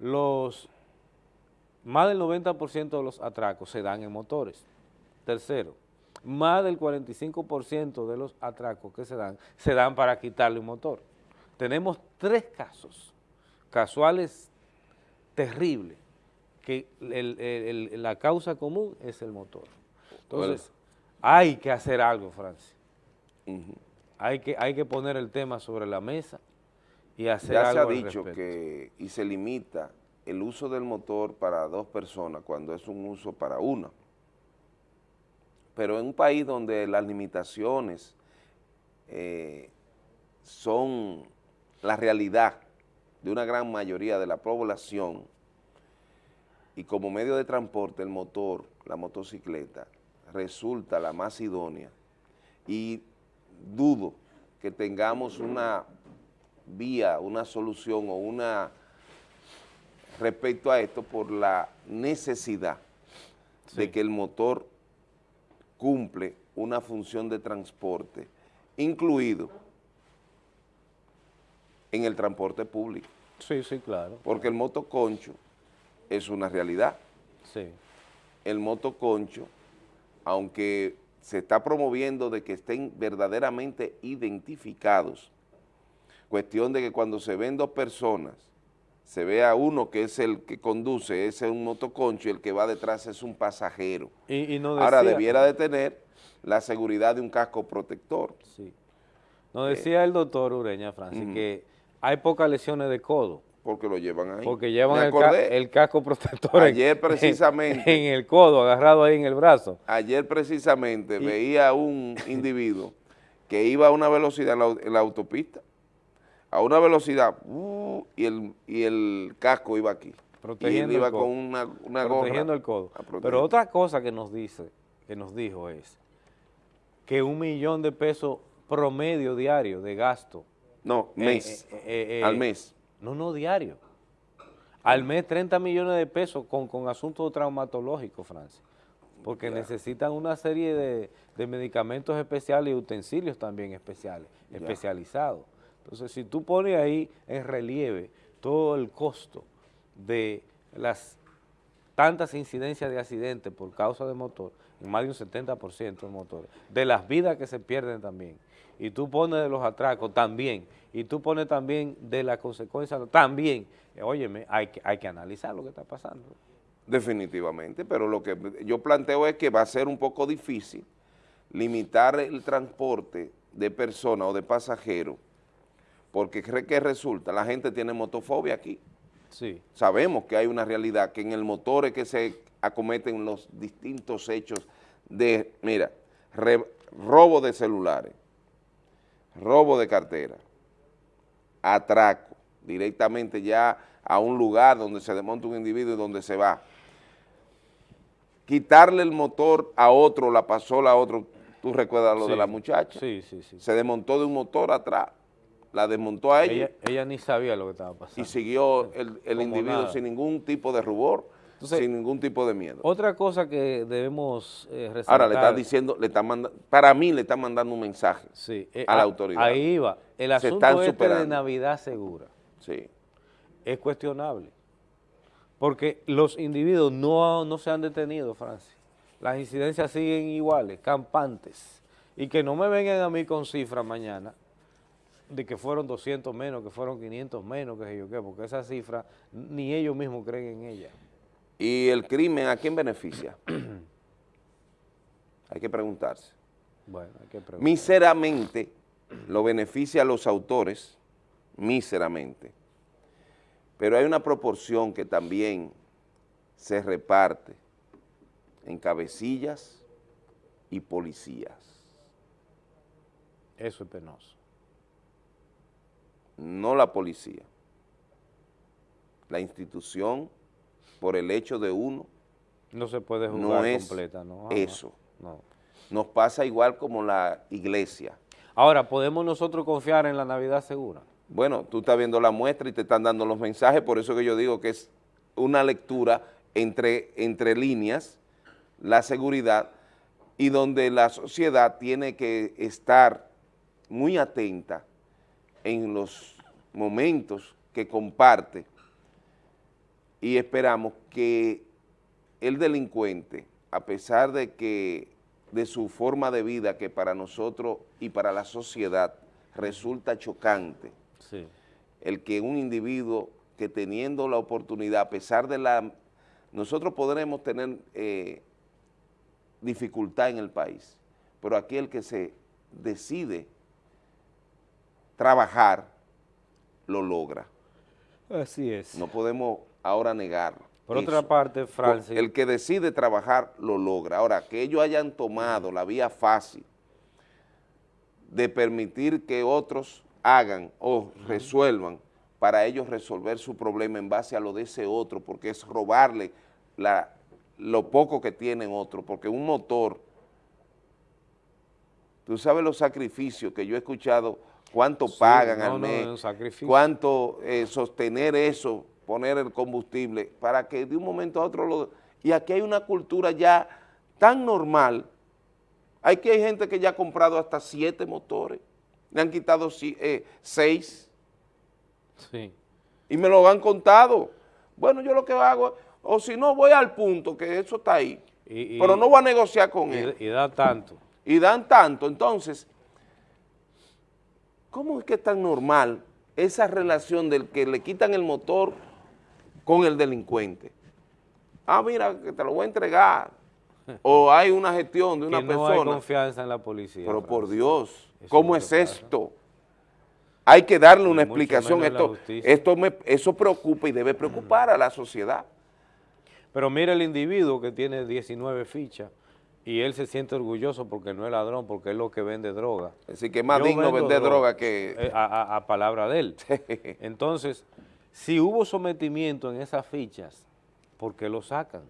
los más del 90% de los atracos se dan en motores. Tercero, más del 45% de los atracos que se dan, se dan para quitarle un motor. Tenemos tres casos casuales terribles, que el- el- el- la causa común es el motor. Entonces, hay que hacer algo, Francia. hay, que, hay que poner el tema sobre la mesa y hacer Ya se algo ha al dicho respecto. que, y se limita el uso del motor para dos personas cuando es un uso para una. Pero en un país donde las limitaciones eh, son la realidad de una gran mayoría de la población y como medio de transporte el motor, la motocicleta, resulta la más idónea y dudo que tengamos una vía, una solución o una respecto a esto por la necesidad de que el motor cumple una función de transporte, incluido en el transporte público. Sí, sí, claro. Porque el motoconcho es una realidad. Sí. El motoconcho, aunque se está promoviendo de que estén verdaderamente identificados, cuestión de que cuando se ven dos personas, se vea uno que es el que conduce, ese es un motoconcho y el que va detrás es un pasajero. Y, y no Ahora debiera de tener la seguridad de un casco protector. Sí. Nos decía el doctor Ureña, Francis, que hay pocas lesiones de codo porque lo llevan ahí. Porque llevan el, ca- acordé. el casco protector Ayer <laughs> en- precisamente. en, el codo, agarrado ahí en el brazo. Ayer precisamente veía un <laughs> individuo que iba a una velocidad en la, au- en la autopista, a una velocidad, uh, y, el, y el casco iba aquí. Protegiendo y él iba el codo. con una, una gorra. protegiendo el codo. Pero otra cosa que nos dice, que nos dijo es que un millón de pesos promedio diario de gasto. No, mes, eh, eh, eh, al mes. No, no, diario. Al mes 30 millones de pesos con, con asuntos traumatológicos, Francis. Porque necesitan una serie de, de medicamentos especiales y utensilios también especiales, especializados. Entonces, si tú pones ahí en relieve todo el costo de las tantas incidencias de accidentes por causa de motor, en más de un 70% de motores, de las vidas que se pierden también, y tú pones de los atracos también, y tú pones también de las consecuencias también, eh, óyeme, hay que, hay que analizar lo que está pasando. Definitivamente, pero lo que yo planteo es que va a ser un poco difícil limitar el transporte de personas o de pasajeros, porque cree que resulta, la gente tiene motofobia aquí. Sí. Sabemos que hay una realidad, que en el motor es que se acometen los distintos hechos de, mira, re- robo de celulares, robo de cartera, atraco, directamente ya a un lugar donde se desmonta un individuo y donde se va. Quitarle el motor a otro, la pasola a otro, tú recuerdas lo Sí, de la muchacha, Sí, sí, sí. se desmontó de un motor atrás, la desmontó a ella, Ella, ella ni sabía lo que estaba pasando. y siguió el, el individuo nada. sin ningún tipo de rubor, Entonces, sin ningún tipo de miedo. Otra cosa que debemos eh, resaltar. Ahora le están diciendo, le están mandando, para mí le están mandando un mensaje Sí, eh, a la a- autoridad. Ahí iba. El asunto este de. Navidad segura Sí. es cuestionable. Porque los individuos no, no se han detenido, Francis. Las incidencias siguen iguales, campantes. Y que no me vengan a mí con cifras mañana de que fueron 200 menos, que fueron 500 menos, que sé yo qué, porque esa cifra ni ellos mismos creen en ella. ¿Y el crimen a quién beneficia? <clears throat> Hay que preguntarse. Bueno, hay que preguntar. Míseramente lo beneficia a los autores, míseramente. Pero hay una proporción que también se reparte en cabecillas y policías. Eso es penoso. no la policía, la institución, por el hecho de uno, No se puede no jugar es completa, ¿no? Jamás. eso. No. Nos pasa igual como la iglesia. Ahora, ¿podemos nosotros confiar en la Navidad segura? Bueno, tú estás viendo la muestra y te están dando los mensajes, por eso que yo digo que es una lectura entre, entre líneas, la seguridad, y donde la sociedad tiene que estar muy atenta en los momentos que comparte y esperamos que el delincuente, a pesar de que de su forma de vida que para nosotros y para la sociedad resulta chocante, Sí. el que un individuo que teniendo la oportunidad, a pesar de la... Nosotros podremos tener eh, dificultad en el país, pero aquí el que se decide trabajar, lo logra. Así es. No podemos ahora negarlo. Por otra parte, Francis, El que decide trabajar, lo logra. Ahora, que ellos hayan tomado la vía fácil de permitir que otros hagan o resuelvan para ellos resolver su problema en base a lo de ese otro, porque es robarle la, lo poco que tienen otro, porque un motor, tú sabes los sacrificios que yo he escuchado, cuánto Sí, pagan no, al no, mes, sacrificio. cuánto eh, sostener eso, poner el combustible, para que de un momento a otro lo... Y aquí hay una cultura ya tan normal, hay que hay gente que ya ha comprado hasta siete motores, le han quitado eh, seis, sí. y me lo han contado. Bueno, yo lo que hago, o si no, voy al punto, que eso está ahí, Y- y- pero no voy a negociar con y- él. y da tanto. Y dan tanto, entonces, ¿cómo es que es tan normal esa relación del que le quitan el motor con el delincuente? Ah, mira, que te lo voy a entregar. O hay una gestión de <laughs> una que no hay persona. confianza en la policía. Pero por. Dios, Eso ¿cómo es pasa. esto? hay que darle una explicación. Esto, esto me- eso preocupa y debe preocupar a la sociedad. Pero mira el individuo que tiene 19 fichas y él se siente orgulloso porque no es ladrón, porque es lo que vende droga. Así que es más Yo digno vender droga que... eh, a, a- a palabra de él. <laughs> Entonces, si hubo sometimiento en esas fichas, ¿por qué lo sacan?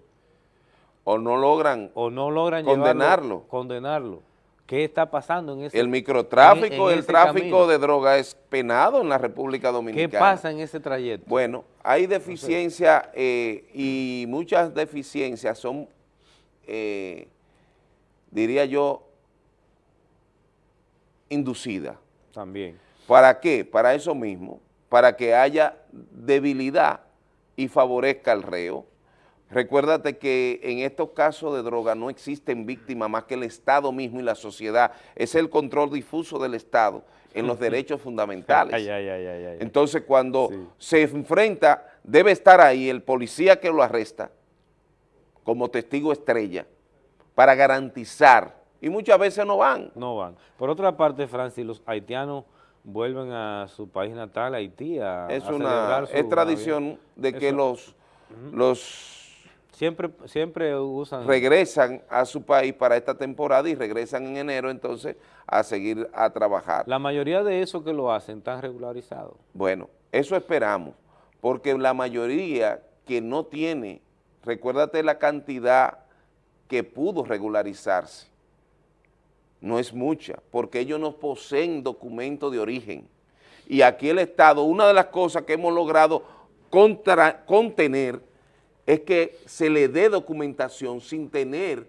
o no logran O no logran llevarlo- Condenarlo. condenarlo. ¿Qué está pasando en ese El microtráfico, en- en el tráfico camino? de droga es penado en la República ¿Qué Dominicana. pasa en ese trayecto? Bueno, hay deficiencias eh, y muchas deficiencias son, eh, diría yo, inducidas. También. ¿Para qué? Para eso mismo, para que haya debilidad y favorezca al reo. Recuérdate que en estos casos de droga no existen víctimas más que el Estado mismo y la sociedad. Es el control difuso del Estado en los <laughs> derechos fundamentales. Ay, ay, ay, ay, ay. Entonces, cuando se enfrenta, debe estar ahí el policía que lo arresta como testigo estrella para garantizar, y muchas veces no van. No van. Por otra parte, Francis, los haitianos vuelven a su país natal, Haití, a, Es a una su es tradición de que Eso- los, los Siempre, siempre usan... regresan a su país para esta temporada y regresan en enero entonces a seguir a trabajar. La mayoría de esos que lo hacen están regularizados. Bueno, eso esperamos, porque la mayoría que no tiene, recuérdate la cantidad que pudo regularizarse, no es mucha, porque ellos no poseen documento de origen. Y aquí el Estado, una de las cosas que hemos logrado contra- contener es que se le dé documentación sin tener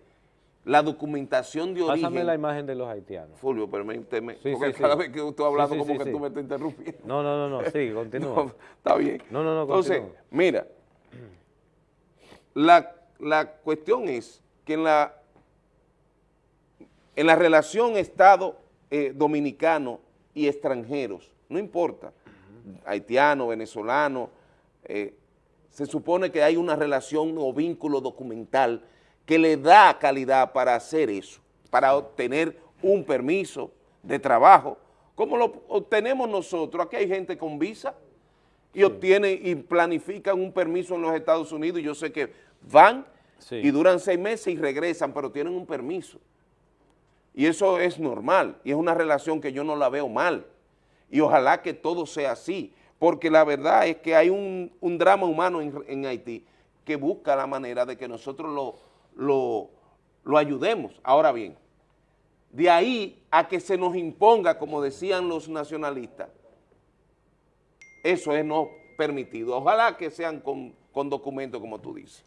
la documentación de origen. Pásame la imagen de los haitianos. Fulvio, permíteme, Sí, porque sí, sí. cada vez que tú estás hablando como que tú me estás interrumpiendo. No, no, no, no, sí, <laughs> continúa. No, está bien. No, no, no, Entonces, continúa. mira, la, la cuestión es que en la, en la relación Estado eh, dominicano y extranjeros, no importa, haitiano, venezolano, eh, se supone que hay una relación o vínculo documental que le da calidad para hacer eso, para obtener un permiso de trabajo, como lo obtenemos nosotros. Aquí hay gente con visa y obtienen y planifican un permiso en los Estados Unidos y yo sé que van Sí. y duran seis meses y regresan, pero tienen un permiso. Y eso es normal y es una relación que yo no la veo mal. Y ojalá que todo sea así, porque la verdad es que hay un, drama humano en, Haití que busca la manera de que nosotros lo, lo, lo ayudemos. Ahora bien, de ahí a que se nos imponga, como decían los nacionalistas, eso es no permitido. Ojalá que sean con, con documentos, como tú dices.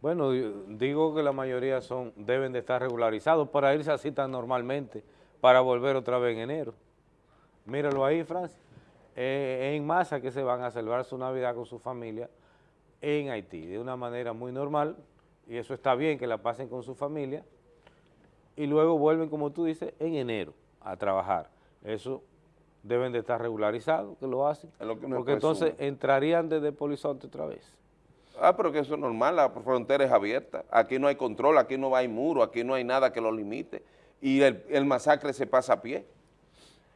Bueno, digo que la mayoría son deben de estar regularizados para irse así tan normalmente, para volver otra vez en enero. Míralo ahí, Francis. Eh, en masa que se van a celebrar su Navidad con su familia en Haití, de una manera muy normal, y eso está bien que la pasen con su familia, y luego vuelven, como tú dices, en enero a trabajar. Eso deben de estar regularizados, que lo hacen, lo que porque entonces entrarían desde Polizonte otra vez. Ah, pero que eso es normal, la frontera es abierta. Aquí no hay control, aquí no hay muro, aquí no hay nada que lo limite. Y el, masacre se pasa a pie.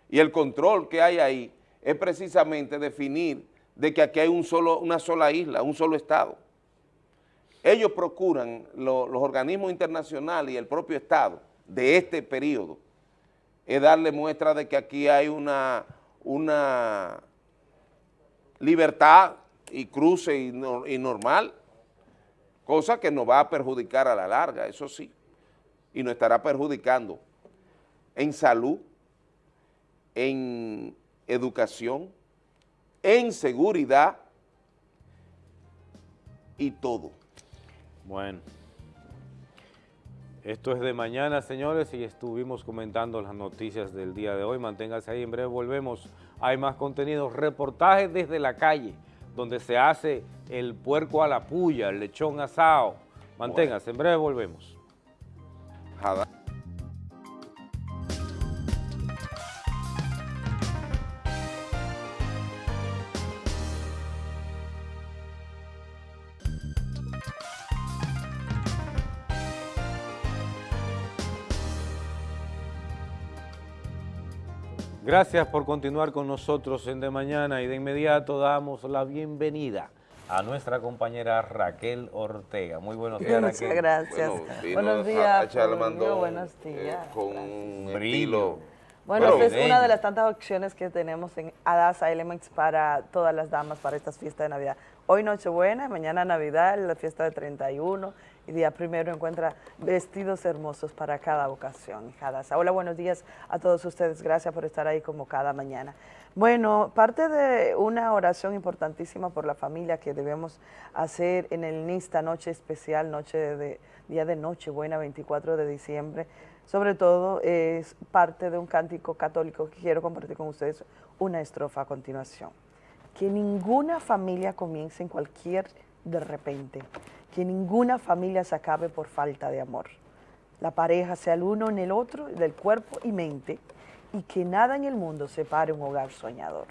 Y el control que hay ahí es precisamente definir de que aquí hay un solo, una sola isla, un solo Estado. Ellos procuran, lo- los organismos internacionales y el propio Estado de este periodo, es darle muestra de que aquí hay una, una libertad y cruce y, no- y normal, cosa que nos va a perjudicar a la larga, eso sí, y nos estará perjudicando en salud, en educación, en seguridad y todo. Bueno, esto es de mañana, señores, y estuvimos comentando las noticias del día de hoy. Manténganse ahí, en breve volvemos. Hay más contenido, reportajes desde la calle, donde se hace el puerco a la puya, el lechón asado. Manténganse, en breve volvemos. Gracias por continuar con nosotros en De Mañana y de inmediato damos la bienvenida a nuestra compañera Raquel Ortega. Muy buenos días, Muchas Raquel. gracias. Bueno, buenos días, mandón, buenos eh, días. con un estilo. Bueno, Bueno, esta es una de las tantas opciones que tenemos en Adasa Elements para todas las damas para estas fiestas de Navidad. Hoy Nochebuena, mañana Navidad, la fiesta de 31 y día primero encuentra vestidos hermosos para cada ocasión. en Hadasa. Hola, buenos días a todos ustedes. Gracias por estar ahí como cada mañana. Bueno, parte de una oración importantísima por la familia que debemos hacer en el NISTA, noche especial, noche de, día de Nochebuena, 24 de diciembre, sobre todo es parte de un cántico católico que quiero compartir con ustedes una estrofa a continuación. Que ninguna familia comience en cualquier de repente, que ninguna familia se acabe por falta de amor. La pareja sea el uno en el otro, del cuerpo y mente, y que nada en el mundo separe un hogar soñador.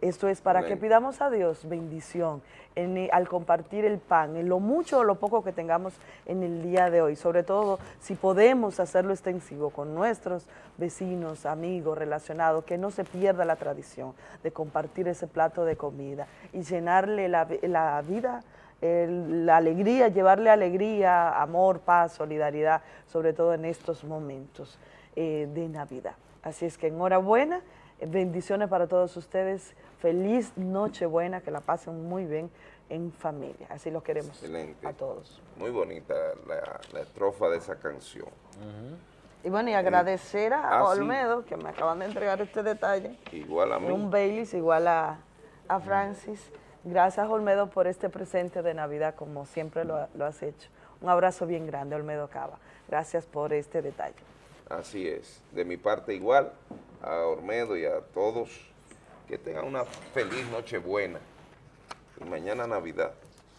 Esto es para que pidamos a Dios bendición en, eh, al compartir el pan, en lo mucho o lo poco que tengamos en el día de hoy, sobre todo si podemos hacerlo extensivo con nuestros vecinos, amigos, relacionados, que no se pierda la tradición de compartir ese plato de comida y llenarle la, la vida, el- la alegría, llevarle alegría, amor, paz, solidaridad, sobre todo en estos momentos eh, de Navidad. Así es que enhorabuena, eh, bendiciones para todos ustedes, feliz Nochebuena, que la pasen muy bien en familia, así los queremos Excelente. a todos. Muy bonita la, la estrofa de esa canción. Y bueno, y agradecer a Ah, sí. Olmedo, que me acaban de entregar este detalle, Igual a mí. un Baileys igual a, a Francis. Gracias, Olmedo, por este presente de Navidad, como siempre lo, ha- lo has hecho. Un abrazo bien grande, Olmedo Cava. Gracias por este detalle. Así es. De mi parte igual, a Ormedo y a todos, que tengan una feliz Nochebuena y mañana Navidad.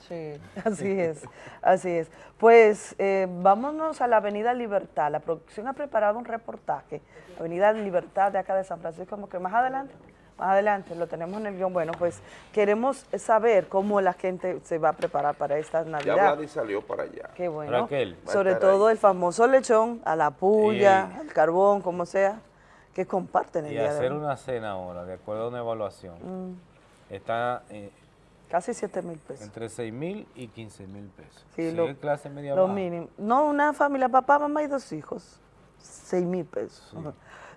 Sí, <laughs> así es, así es. Pues eh, vámonos a la Avenida Libertad. La producción ha preparado un reportaje, Avenida Libertad de acá de San Francisco, como que más adelante, adelante, lo tenemos en el guion. Bueno, pues queremos saber cómo la gente se va a preparar para esta Ya Navidad. Vladi salió para allá. Qué bueno. Raquel. Sobre todo el famoso lechón, a la puya, Y- al carbón, como sea, que comparten el Y día de hacer hoy. una cena ahora, de acuerdo a una evaluación, Mm, está eh, casi 7 mil pesos. entre 6 mil y 15 mil pesos. Sí, Si lo- clase media Lo baja. mínimo. No, una familia, papá, mamá y dos hijos. Seis mil pesos.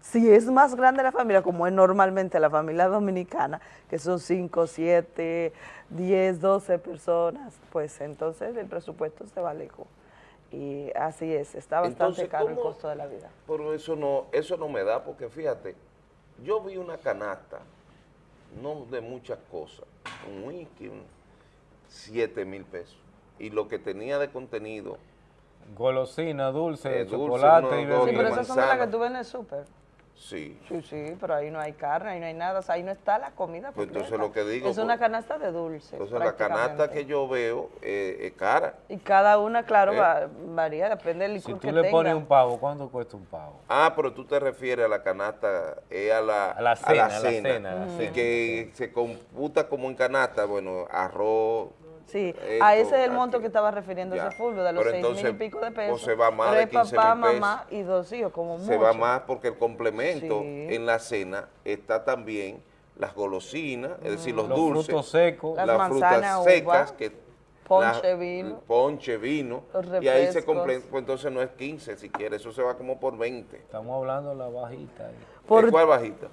Si es más grande la familia, como es normalmente la familia dominicana, que son cinco, siete, diez, doce personas, pues entonces el presupuesto se va lejos. Y así es, está bastante Entonces, caro el costo de la vida. Pero eso no, eso no me da, porque fíjate, yo vi una canasta, no de muchas cosas, un whisky, un 7 mil pesos. Y lo que tenía de contenido, Golosina, dulce, Eh, dulce, chocolate no, y Sí, pero esas son de las que tú ves en el súper. Sí. Sí, sí, pero ahí no hay carne, ahí no hay nada, o sea, ahí no está la comida. Pues entonces lo que digo, Es una pues, canasta de dulce. Entonces la canasta que yo veo eh, es cara. Y cada una, claro, ¿Eh? va- varía, depende del Si licor tú que le tenga. pones un pavo, ¿cuánto cuesta un pavo? Ah, pero tú te refieres a la canasta, es a la, A la cena, a la cena, a la y cena, que se computa como en canasta, bueno, arroz. Sí, esto, a ese es el monto que estaba refiriéndose. Fulvio, de los Pero seis mil y pico de o pesos. se va más de es 15 papá, mil pesos. mamá y dos hijos, como Se va mucho. más porque el complemento Sí. en la cena está también las golosinas, es decir, los, Los dulces. frutos secos. Las las manzanas, frutas secas, uva, que ponche, la- vino. Ponche, vino. Los Y ahí se complementa, pues entonces no es 15 si quieres, eso se va como por 20. Estamos hablando de la bajita. ahí. Por- ¿De ¿Cuál bajita?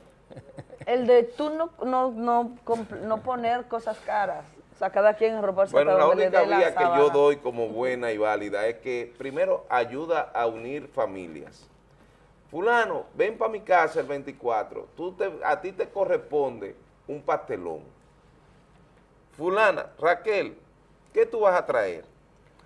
El de tú no, no, no, no poner cosas caras. Sea, cada quien robarse Bueno, la única vía que yo doy como buena y válida es que primero ayuda a unir familias. Fulano, ven para mi casa el 24, tú te, a ti te corresponde un pastelón. Fulana, Raquel, ¿qué tú vas a traer?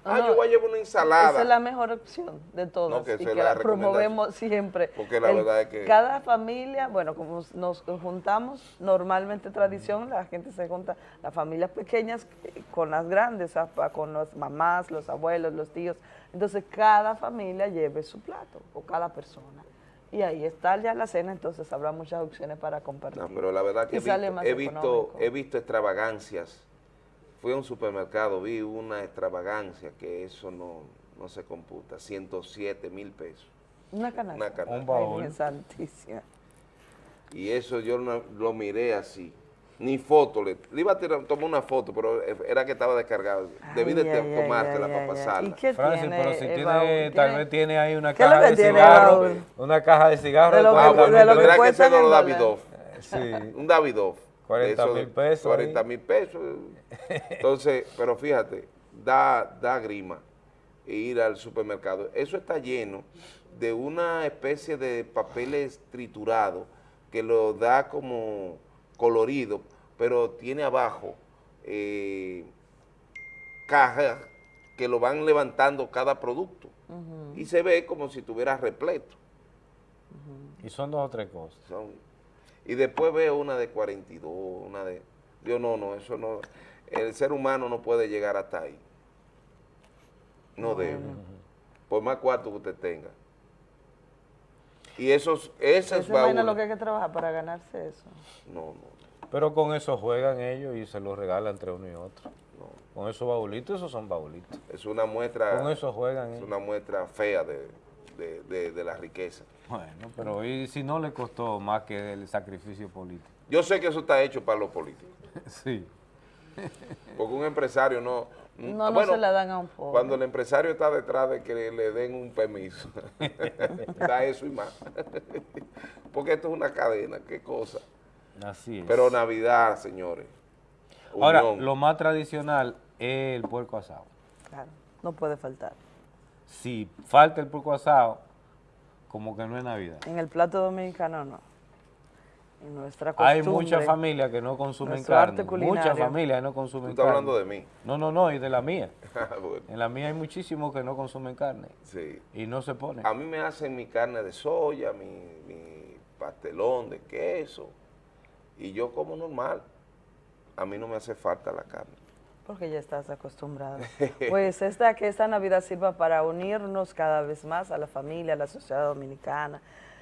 Ah, No, yo voy a llevar una ensalada. Esa es la mejor opción de todas No, que y que la promovemos siempre. Porque la verdad es que- Cada familia, bueno, como nos juntamos, normalmente tradición, la gente se junta, las familias pequeñas con las grandes, pa- con las mamás, los abuelos, los tíos. Entonces, cada familia lleve su plato, o cada persona. Y ahí está ya la cena, entonces habrá muchas opciones para compartir. No, pero la verdad que he visto, he visto extravagancias. Fui a un supermercado, vi una extravagancia que eso no, no se computa, 107 mil pesos. Una canasta. Una canasta. Un baúl. Ay, Virgen Santísima. Y eso yo no- lo miré así. Ni foto, le, le iba a tirar, tomar una foto, pero era que estaba descargado. Debí de tomártela ay, para pasarla. ¿Y qué Francis, tiene pero si el tiene, baúl? tal ¿Tiene- vez tiene ahí una ¿Qué es lo caja de baúl? una caja de cigarros De lo que- 40 de lo que que ser dólares. Davidoff. Sí. Un Davidoff. 40 Eso, mil pesos 40 ahí. mil pesos. <laughs> Entonces, pero fíjate, da, da grima ir al supermercado. Eso está lleno de una especie de papeles triturados que lo da como colorido, pero tiene abajo eh, cajas que lo van levantando cada producto. Y se ve como si tuviera repleto. Y son dos o tres cosas. Son- y después veo una de 42, una de... Yo no, no, eso no... El ser humano no puede llegar hasta ahí. No debe. Por más cuarto que usted tenga. Y esos, esos Esa vaina baúles- lo que hay que trabajar para ganarse eso. No, no. Pero con eso juegan ellos y se los regalan entre uno y otro. Con esos baulitos, esos son baulitos. Es una muestra... Con eso juegan Es ellos. una muestra fea de, de- de- de la riqueza. Bueno, pero ¿y si no le costó más que el sacrificio político? Yo sé que eso está hecho para los políticos. <laughs> Sí. Porque un empresario no... No, no se la dan a un pobre. Cuando el empresario está detrás de que le den un permiso, <laughs> da eso y más. <laughs> Porque esto es una cadena, qué cosa. Así es. Pero Navidad, señores. Ahora, unión. lo más tradicional es el puerco asado. Claro, no puede faltar. Si falta el puerco asado, como que no es Navidad. En el plato dominicano no. En nuestra Hay costumbre. muchas familias que no consumen carne. Muchas familias que no Tú consumen estás carne. hablando de mí. No, no, no, y de la mía. <laughs> Bueno, En la mía hay muchísimos que no consumen carne sí. y no se ponen. A mí me hacen mi carne de soya, mi, mi pastelón de queso, y yo como normal. A mí no me hace falta la carne. Porque ya estás acostumbrado. <laughs> Pues esta, que esta Navidad sirva para unirnos cada vez más a la familia, a la sociedad dominicana,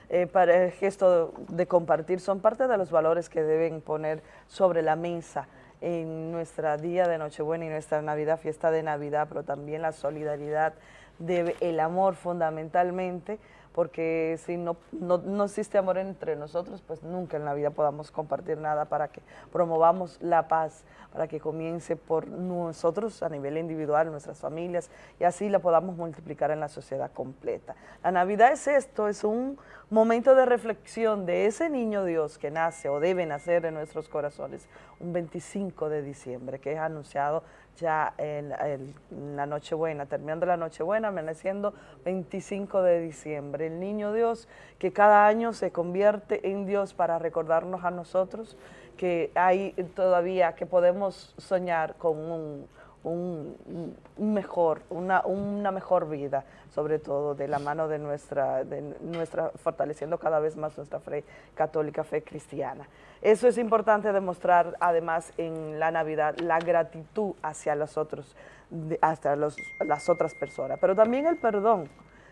eh, para el gesto de compartir, son parte de los valores que deben poner sobre la mesa en nuestra día de Nochebuena y nuestra Navidad, fiesta de Navidad, pero también la solidaridad, de, el amor fundamentalmente, porque si no, no, no existe amor entre nosotros, pues nunca en la vida podamos compartir nada para que promovamos la paz, para que comience por nosotros a nivel individual, nuestras familias, y así la podamos multiplicar en la sociedad completa. La Navidad es esto, es un momento de reflexión de ese niño Dios que nace o debe nacer en nuestros corazones un 25 de diciembre, que es anunciado ya en, la Nochebuena, terminando la Nochebuena, amaneciendo 25 de diciembre. El niño Dios que cada año se convierte en Dios para recordarnos a nosotros que hay todavía, que podemos soñar con un, un- un mejor, una, una mejor vida, sobre todo de la mano de nuestra, de nuestra, fortaleciendo cada vez más nuestra fe católica, fe cristiana. Eso es importante demostrar además en la Navidad, la gratitud hacia los otros, hacia los- las otras personas, pero también el perdón,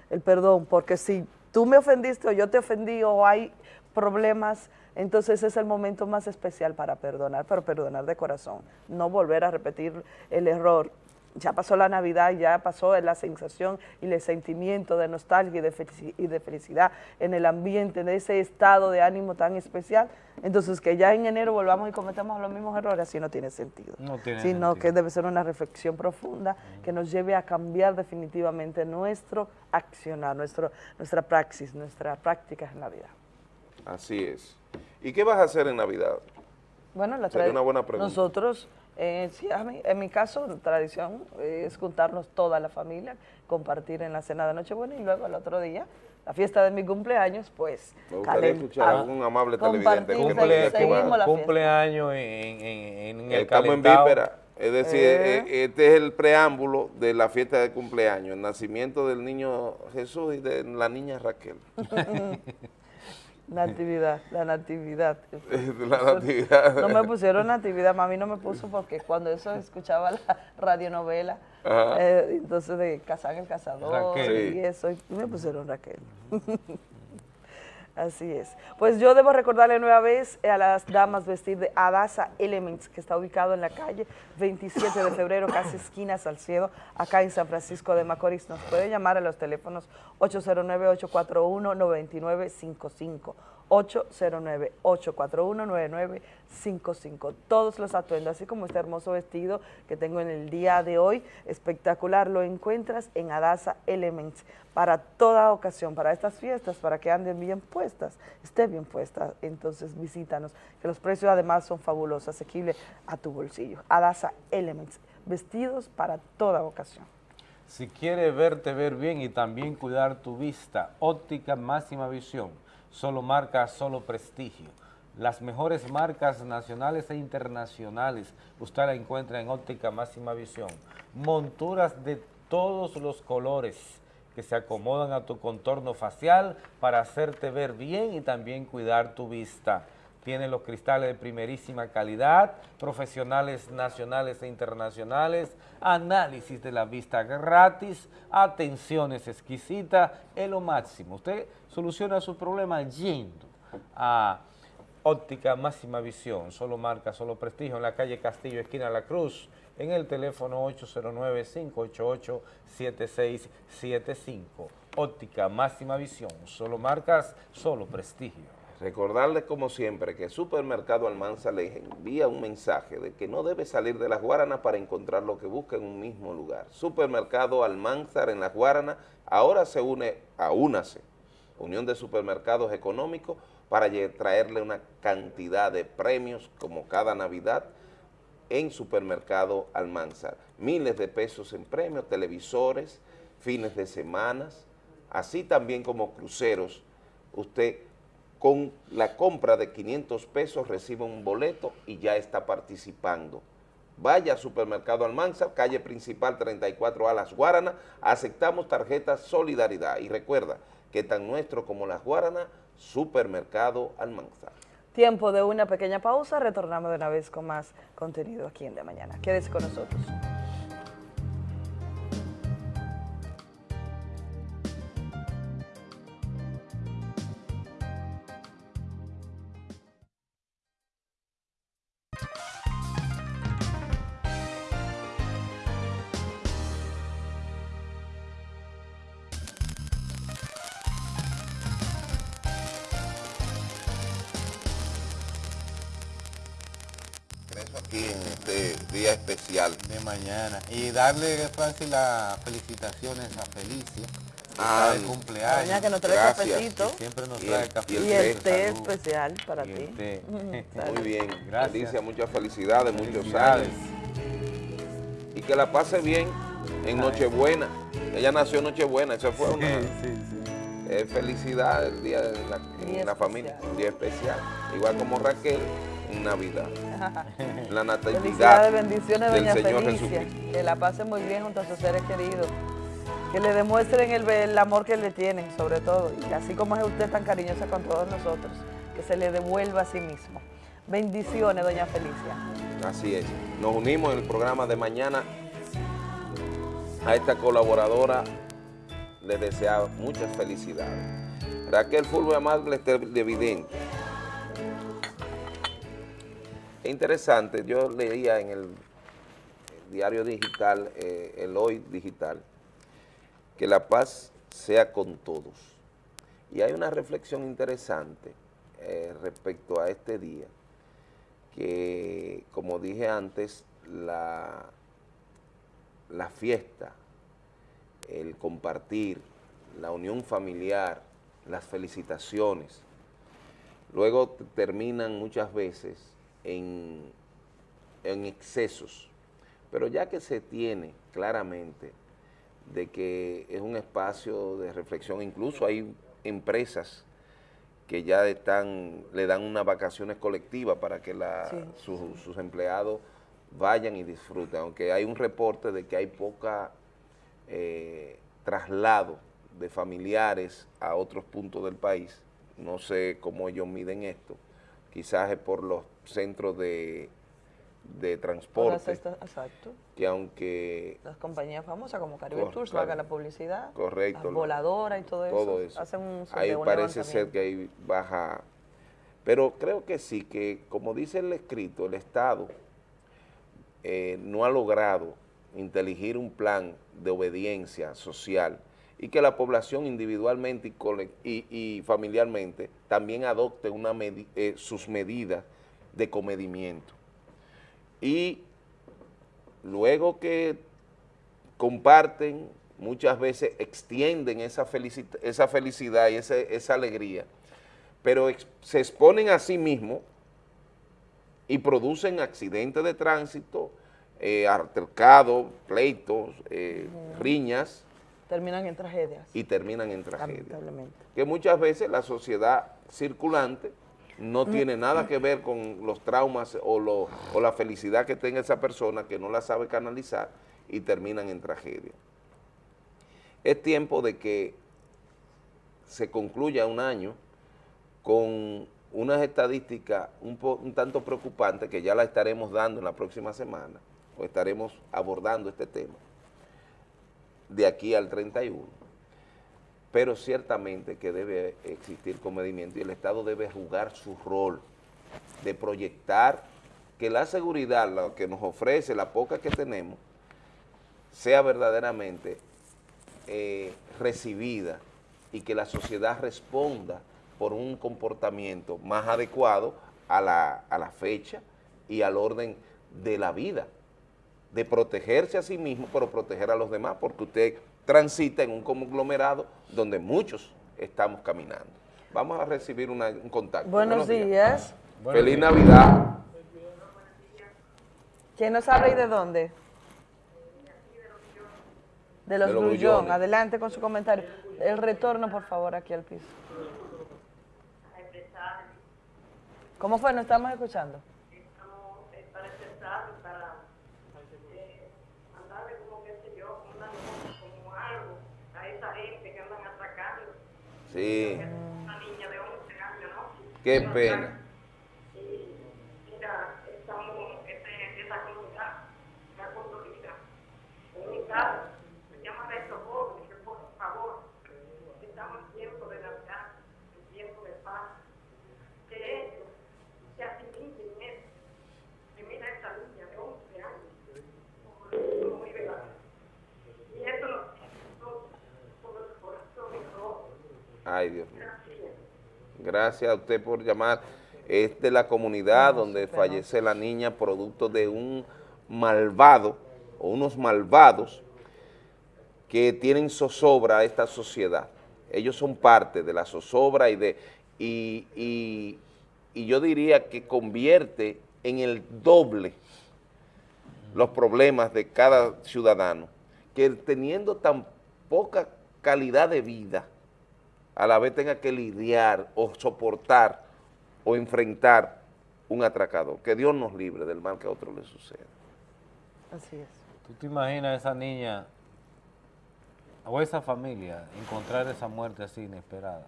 el perdón, porque si tú me ofendiste o yo te ofendí o hay problemas, entonces es el momento más especial para perdonar, pero perdonar de corazón, no volver a repetir el error. Ya pasó la Navidad, ya pasó la sensación y el sentimiento de nostalgia y de, felicidad en el ambiente, de ese estado de ánimo tan especial. Entonces, que ya en enero volvamos y cometamos los mismos errores, así no tiene sentido. No tiene Sino sentido. que debe ser una reflexión profunda que nos lleve a cambiar definitivamente nuestro accionar, nuestro, nuestra praxis, nuestra práctica en la vida. Así es. ¿Y qué vas a hacer en Navidad? Bueno, la Sería una buena pregunta. Nosotros, eh, sí, a mí- en mi caso, la tradición eh, es juntarnos toda la familia, compartir en la cena de Nochebuena y luego el otro día, la fiesta de mi cumpleaños, pues... Me gustaría calen- escuchar a ah, algún amable televidente que Cumple, fiesta. cumpleaños en, en, en el Estamos en calentado. víspera. Es decir, eh, este es el preámbulo de la fiesta de cumpleaños, el nacimiento del niño Jesús y de la niña Raquel. <laughs> Natividad, la natividad. <laughs> La natividad. No me pusieron natividad, mami no me puso porque cuando eso escuchaba la radionovela, eh, entonces de Cazán el Cazador Raquel. y eso, y me pusieron Raquel. Así es. Pues yo debo recordarle nueva vez a las damas vestir de Adasa Elements, que está ubicado en la calle 27 de febrero, casi esquina Salcedo, acá en San Francisco de Macorís. Nos puede llamar a los teléfonos 809-841-9955. 809-841-9955. Todos los atuendos, así como este hermoso vestido que tengo en el día de hoy, espectacular, lo encuentras en Adasa Elements para toda ocasión, para estas fiestas, para que anden bien puestas, esté bien puesta, entonces visítanos, que los precios además son fabulosos, asequibles a tu bolsillo. Adasa Elements, vestidos para toda ocasión. Si quieres verte ver bien y también cuidar tu vista, óptica máxima visión, solo marca, solo prestigio. Las mejores marcas nacionales e internacionales, usted la encuentra en óptica máxima visión. Monturas de todos los colores que se acomodan a tu contorno facial para hacerte ver bien y también cuidar tu vista tiene los cristales de primerísima calidad, profesionales nacionales e internacionales, análisis de la vista gratis, atenciones exquisitas, es lo máximo. Usted soluciona su problema yendo a Óptica Máxima Visión, solo marca, solo prestigio, en la calle Castillo, esquina La Cruz, en el teléfono 809-588-7675. Óptica Máxima Visión, solo marcas, solo prestigio. Recordarles como siempre que Supermercado Almanza les envía un mensaje de que no debe salir de las Guaranas para encontrar lo que busca en un mismo lugar. Supermercado Almanzar en las Guaranas ahora se une a UNACE, Unión de Supermercados Económicos, para traerle una cantidad de premios como cada Navidad en Supermercado Almanzar. Miles de pesos en premios, televisores, fines de semanas, así también como cruceros. Usted con la compra de 500 pesos recibe un boleto y ya está participando. Vaya supermercado Almanzar, calle principal 34A Las Guaranas, aceptamos tarjetas Solidaridad y recuerda que tan nuestro como Las Guaranas, supermercado Almanzar. Tiempo de una pequeña pausa, retornamos de una vez con más contenido aquí en De Mañana. Quédese con nosotros. Y darle, Francis, las felicitaciones a Felicia. Ah, de cumpleaños. Doña que nos trae Gracias. cafecito. Siempre nos Y trae el- café. y el Y el té, té salud. especial para ti. <laughs> Muy bien, Gracias. Alicia, muchas felicidades, muchos años. Y que la pase bien en Nochebuena. Ella nació en Nochebuena, eso fue una eh, felicidad el día de la, en Día la familia, un día especial. Igual como Raquel Navidad. <laughs> La natividad Felicidades, bendiciones, del doña Señor Felicia. Jesucristo. Que la pasen muy bien junto a sus seres queridos. Que le demuestren el, el amor que le tienen, sobre todo. Y así como es usted tan cariñosa con todos nosotros, que se le devuelva a sí mismo. Bendiciones, doña Felicia. Así es. Nos unimos en el programa de mañana a esta colaboradora. Le desea muchas felicidades. Raquel Fulvio Amable Televidente. Es interesante, yo leía en el, diario digital, eh, el Hoy Digital, que la paz sea con todos. Y hay una reflexión interesante eh, respecto a este día, que como dije antes, la, la fiesta, el compartir, la unión familiar, las felicitaciones, luego terminan muchas veces en, en excesos. Pero ya que se tiene claramente de que es un espacio de reflexión, incluso hay empresas que ya están, le dan unas vacaciones colectivas para que la- Sí. sus- sus empleados vayan y disfruten, aunque hay un reporte de que hay poca eh, traslado de familiares a otros puntos del país, no sé cómo ellos miden esto, quizás es por los centros de, de transporte, estas- exacto. que aunque Las compañías famosas como Caribe Cor- Tours, claro. la publicidad. Correcto. Las voladoras y todo eso. todo eso. Hacen un Ahí parece ser que hay baja. Pero creo que sí, que como dice el escrito, el Estado eh, no ha logrado inteligir un plan de obediencia social y que la población individualmente y, cole- y- y familiarmente también adopte una eh, sus medidas de comedimiento. Y luego que comparten, muchas veces extienden esa, felicidad y ese- esa alegría, pero se exponen a sí mismos y producen accidentes de tránsito, eh, altercados, pleitos, eh, riñas Terminan en tragedias, y terminan en tragedia. lamentablemente. Que muchas veces la sociedad circulante no tiene nada que ver con los traumas o, lo- o la felicidad que tenga esa persona que no la sabe canalizar y terminan en tragedia. Es tiempo de que se concluya un año con unas estadísticas un, po- un tanto preocupantes que ya la estaremos dando en la próxima semana, o estaremos abordando este tema, de aquí al 31. Pero ciertamente que debe existir comedimiento y el Estado debe jugar su rol de proyectar que la seguridad, lo que nos ofrece, la poca que tenemos, sea verdaderamente eh, recibida y que la sociedad responda por un comportamiento más adecuado a la, a la fecha y al orden de la vida, de protegerse a sí mismo, pero proteger a los demás, porque usted transita en un conglomerado donde muchos estamos caminando. Vamos a recibir una- un contacto. Buenos días. Feliz Navidad. ¿Quién nos habla y de dónde? De los, De los Grullón. Grullones. Adelante con su comentario. El retorno, por favor, aquí al piso. ¿Cómo fue? ¿No estamos escuchando? para expresar, para eh, mandarle como qué sé yo, como una nota, como algo a esa gente que andan atracando. Sí, Una niña de 11 años, ¿no? qué pena. Y mira, estamos, este, esa comunidad, la construida, unidad, se llama de socorro, que por favor, estamos en tiempo de Navidad, en tiempo de paz, que ellos se asimilen en eso. Y mira esa niña de 11 años, como vive la Y eso nos sobre el corazón y rojo. Ay, Dios mío. Gracias a usted por llamar. Es de la comunidad donde fallece la niña producto de un malvado o unos malvados que tienen zozobra a esta sociedad. Ellos son parte de la zozobra y de y, y- y yo diría que convierte en el doble los problemas de cada ciudadano, que teniendo tan poca calidad de vida, a la vez tenga que lidiar o soportar o enfrentar un atracador. Que Dios nos libre del mal que a otro le suceda. Así es. ¿Tú te imaginas a esa niña o esa familia encontrar esa muerte así inesperada?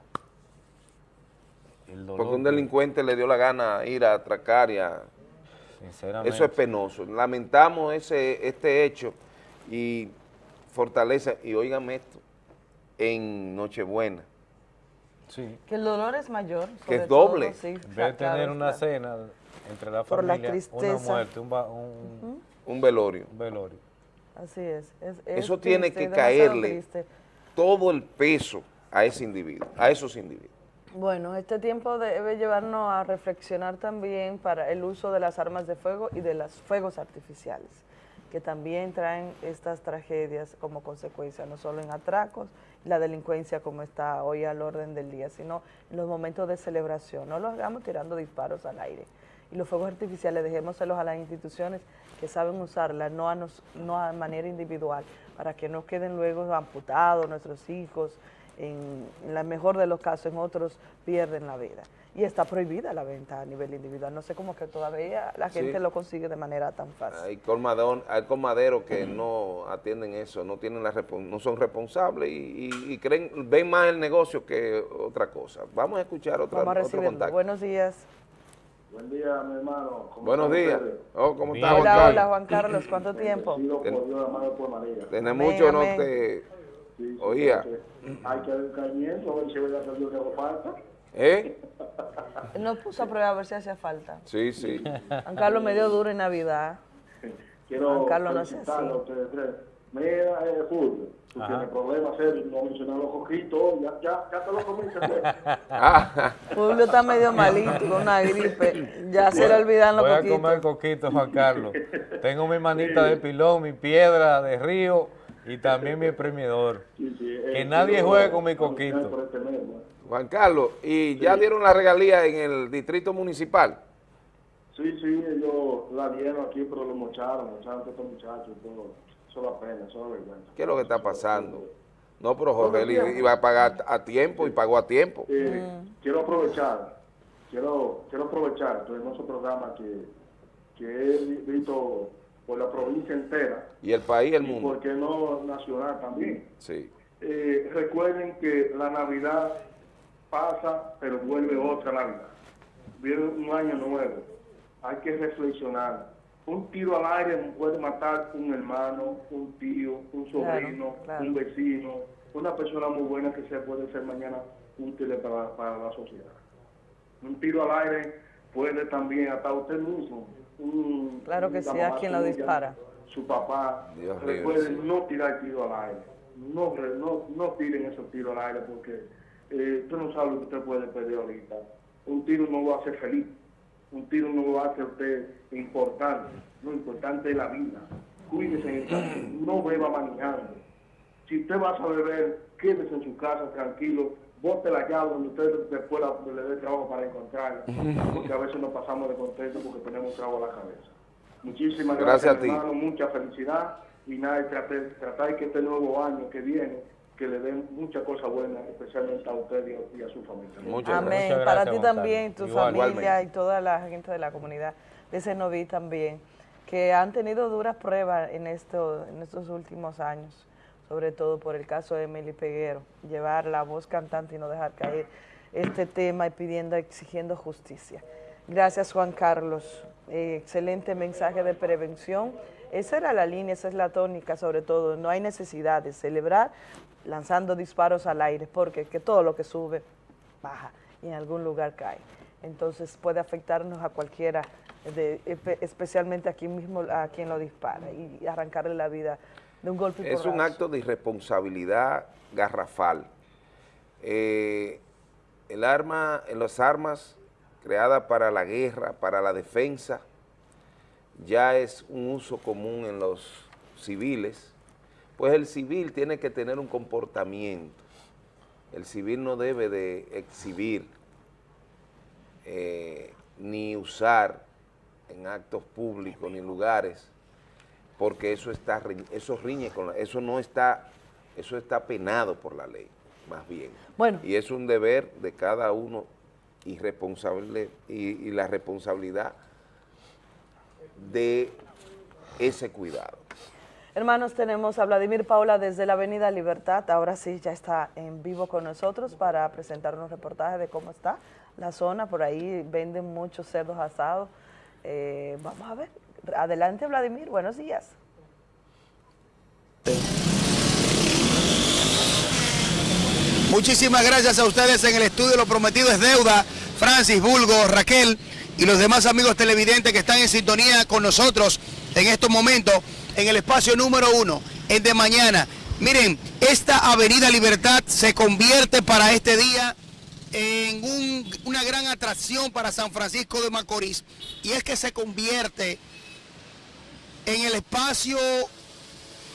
El dolor Porque un que- delincuente le dio la gana ir a atracar y a... Sinceramente. Eso es penoso. Lamentamos ese, este hecho y fortaleza, y óigame esto, en Nochebuena, Sí. Que el dolor es mayor. Que es doble. todo, sí, En vez de claro, tener una claro. cena entre la Por la familia, una tristeza. muerte, un, ba- un- un velorio. un velorio. Así es. es- es Eso tiene que caerle triste. todo el peso a ese individuo, a esos individuos. Bueno, este tiempo debe llevarnos a reflexionar también para el uso de las armas de fuego y de los fuegos artificiales, que también traen estas tragedias como consecuencia, no solo en atracos, la delincuencia como está hoy al orden del día, sino en los momentos de celebración. No los hagamos tirando disparos al aire. Y los fuegos artificiales dejémoselos a las instituciones que saben usarlas, no a, nos, no a manera individual, para que no queden luego amputados nuestros hijos, en la mejor de los casos, en otros pierden la vida. Y está prohibida la venta a nivel individual. No sé cómo que todavía la Sí. gente lo consigue de manera tan fácil. Hay, colmadón, hay colmaderos que no atienden eso, no tienen la respon- no son responsables y, y- y creen, ven más el negocio que otra cosa. Vamos a escuchar otra, Vamos a otro contacto. Buenos días. Buen día, mi hermano. ¿Cómo Buenos días. Oh, ¿Cómo está Hola, Juan Carlos? hola Juan Carlos, ¿cuánto tiempo? Amén, mucho, no te Sí, sí, oía. Hay que dar un cañento, a ver si Dios le hago falta. ¿Eh? Nos puso a prueba a ver si hacía falta. Sí, sí. Juan Carlos me dio duro en Navidad. Quiero Juan Carlos no a así. Mira, eh, Fulvio, tú tienes problemas serios, no mencionar los coquitos, ya, ya, ya te lo comiste. Ah. Julio está medio malito con una gripe. Ya se le olvidan los Voy a comer coquito, Juan Carlos. Tengo mi manita de pilón, mi piedra de río y también mi exprimidor. Que nadie juegue con mi coquito. Juan Carlos, ¿y ya dieron la regalía en el distrito municipal? Sí, sí, ellos la dieron aquí, pero lo mocharon, mocharon a estos muchachos, todo. Eso da pena, eso da vergüenza. ¿Qué es lo que está pasando? No, pero Jorge él iba a pagar a tiempo y pagó a tiempo. Eh, Quiero aprovechar, quiero, quiero aprovechar tu hermoso programa que, que he visto por la provincia entera Y el país, el y mundo. por qué no nacional también. Sí. Eh, recuerden que la Navidad pasa, pero vuelve otra Navidad. Viene un año nuevo. Hay que reflexionar. Un tiro al aire puede matar un hermano, un tío, un sobrino, Claro, claro. un vecino, una persona muy buena que se puede ser mañana útil para, para la sociedad. Un tiro al aire puede también hasta usted mismo. Un, Claro que sí, a quien lo dispara. Su papá. Dios Recuerden sí. no tirar tiro al aire. No, re- no, no tiren esos tiros al aire porque eh, usted no sabe lo que usted puede perder ahorita. Un tiro no lo hace feliz. Un tiro no lo hace a usted importante. Lo importante es la vida. Cuídese en el camino. No beba manejando. Si usted va a beber, quédese en su casa tranquilo. Bote la llave donde usted después la- le dé trabajo para encontrarla. Porque a veces nos pasamos de contento porque tenemos trago a la cabeza. Muchísimas Gracias gracias, a ti. hermano. Mucha felicidad. Y nada, tratar, tratar que este nuevo año que viene, que le den muchas cosas buenas, especialmente a usted y a, y a su familia. Amén. Para ti también, tu Igual, familia igualmente. y toda la gente de la comunidad de Cenoví también, que han tenido duras pruebas en, esto, en estos últimos años, sobre todo por el caso de Emily Peguero, llevar la voz cantante y no dejar caer este tema y pidiendo, exigiendo justicia. Gracias Juan Carlos, Eh, excelente mensaje de prevención. Esa era la línea, esa es la tónica sobre todo, no hay necesidad de celebrar lanzando disparos al aire, porque que todo lo que sube baja y en algún lugar cae. Entonces puede afectarnos a cualquiera, de- especialmente aquí mismo a quien lo dispara y arrancarle la vida de un golpe Es un acto de irresponsabilidad garrafal. Eh, el arma, las armas creadas para la guerra, para la defensa, ya es un uso común en los civiles, pues el civil tiene que tener un comportamiento. El civil no debe de exhibir eh, ni usar en actos públicos ni lugares porque eso está eso riñe con la- eso no está eso está penado por la ley más bien Bueno. y es un deber de cada uno y responsable y, y la responsabilidad de ese cuidado Hermanos, tenemos a Vladimir Paula desde la Avenida Libertad. Ahora sí, ya está en vivo con nosotros para presentarnos reportaje de cómo está la zona. Por ahí venden muchos cerdos asados. Eh, vamos a ver. Adelante, Vladimir. Buenos días. Muchísimas gracias a ustedes en el estudio. Lo prometido es deuda. Francis, Bulgo, Raquel y los demás amigos televidentes que están en sintonía con nosotros en estos momentos en el espacio número uno, en de mañana. Miren, esta Avenida Libertad se convierte para este día en un- una gran atracción para San Francisco de Macorís y es que se convierte en el espacio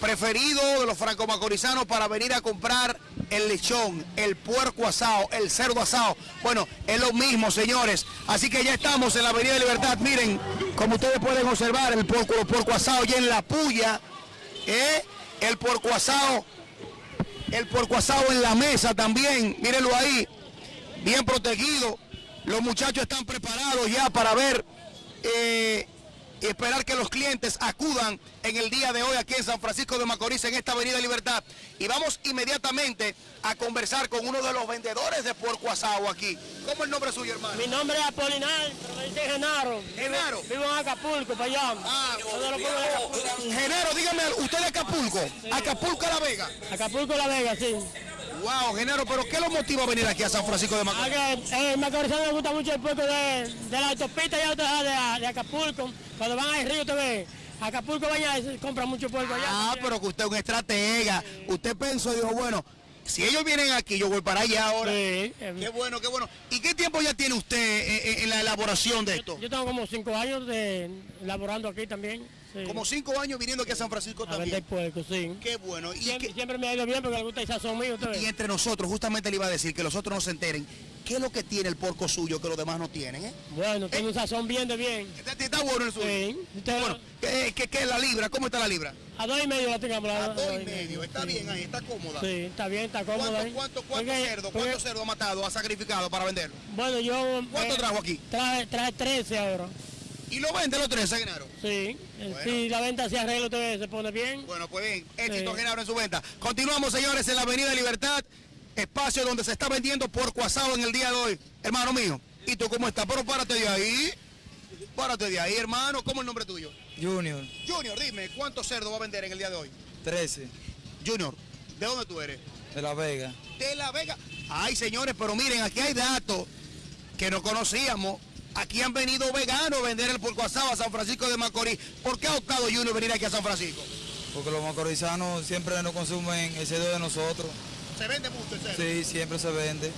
preferido de los franco-macorizanos para venir a comprar el lechón, el puerco asado, el cerdo asado. Bueno, es lo mismo, señores. Así que ya estamos en la Avenida Libertad. Miren, como ustedes pueden observar, el puerco, el asado ya en la puya, ¿eh? el puerco asado, el puerco asado en la mesa también, mírenlo ahí, bien protegido. Los muchachos están preparados ya para ver eh, y esperar que los clientes acudan en el día de hoy aquí en San Francisco de Macorís, en esta Avenida Libertad. Y vamos inmediatamente a conversar con uno de los vendedores de puerco asado aquí. ¿Cómo es el nombre suyo, hermano? Mi nombre es Apolinar, pero me dicen Genaro. Genaro. Vivo, en Acapulco, para allá. Ah. Genaro, dígame, ¿usted de Acapulco? Acapulco La Vega. Acapulco La Vega, sí. Wow, Genaro, pero ¿qué lo motiva a venir aquí a San Francisco de Macorís? Ah, que, eh, Macorizano me gusta mucho el puerco de, de la autopista y autopista de, de Acapulco. Cuando van al río, te ve. Acapulco vaya se compra mucho puerco allá. Ah, pero que usted es un estratega. Usted pensó y dijo, bueno, si ellos vienen aquí, yo voy para allá ahora. Qué bueno, qué bueno. ¿Y qué tiempo ya tiene usted eh, eh, en la elaboración de esto? Yo tengo como cinco años de laborando aquí también. Sí. Como cinco años viniendo aquí a San Francisco A también. puerco, sí. Qué bueno. Y, siempre, siempre me ha ido bien porque le gusta el sazón mío. usted y entre nosotros, justamente le iba a decir que los otros no se enteren. ¿Qué es lo que tiene el porco suyo que los demás no tienen? Eh? Bueno, tiene un sazón bien de bien. Está, bueno el suyo. Sí. Usted- Bueno, ¿qué, qué, qué es la libra? ¿Cómo está la libra? A dos y medio la tengamos. A dos y medio. Está bien ahí, está cómoda. Sí, está bien, está cómoda. ¿Cuánto, ahí. cuánto, cuánto Porque- cerdo, porque- cuánto cerdo ha matado, ha sacrificado para venderlo? Bueno, yo... ¿Cuánto eh, trajo aquí? Traje, traje 13 ahora. ¿Y lo vende los 13, Genaro? Sí. eh, Si la venta se arregla, usted se pone bien. Bueno, pues bien, éxito Sí. Genaro en su venta. Continuamos, señores, en la Avenida Libertad, espacio donde se está vendiendo porco asado en el día de hoy. Hermano mío, ¿y tú cómo estás? Pero párate de ahí. Párate de ahí, hermano. ¿Cómo es el nombre tuyo? Junior, Junior, dime, ¿cuánto cerdo va a vender en el día de hoy? 13, Junior, ¿de dónde tú eres? de La Vega. De La Vega. Ay, señores, pero miren, aquí hay datos que no conocíamos. Aquí han venido veganos a vender el porco asado a San Francisco de Macorís. ¿Por qué ha optado Junior venir aquí a San Francisco? Porque los macorizanos siempre no consumen el cerdo de nosotros. Se vende mucho el cerdo. Sí, siempre se vende.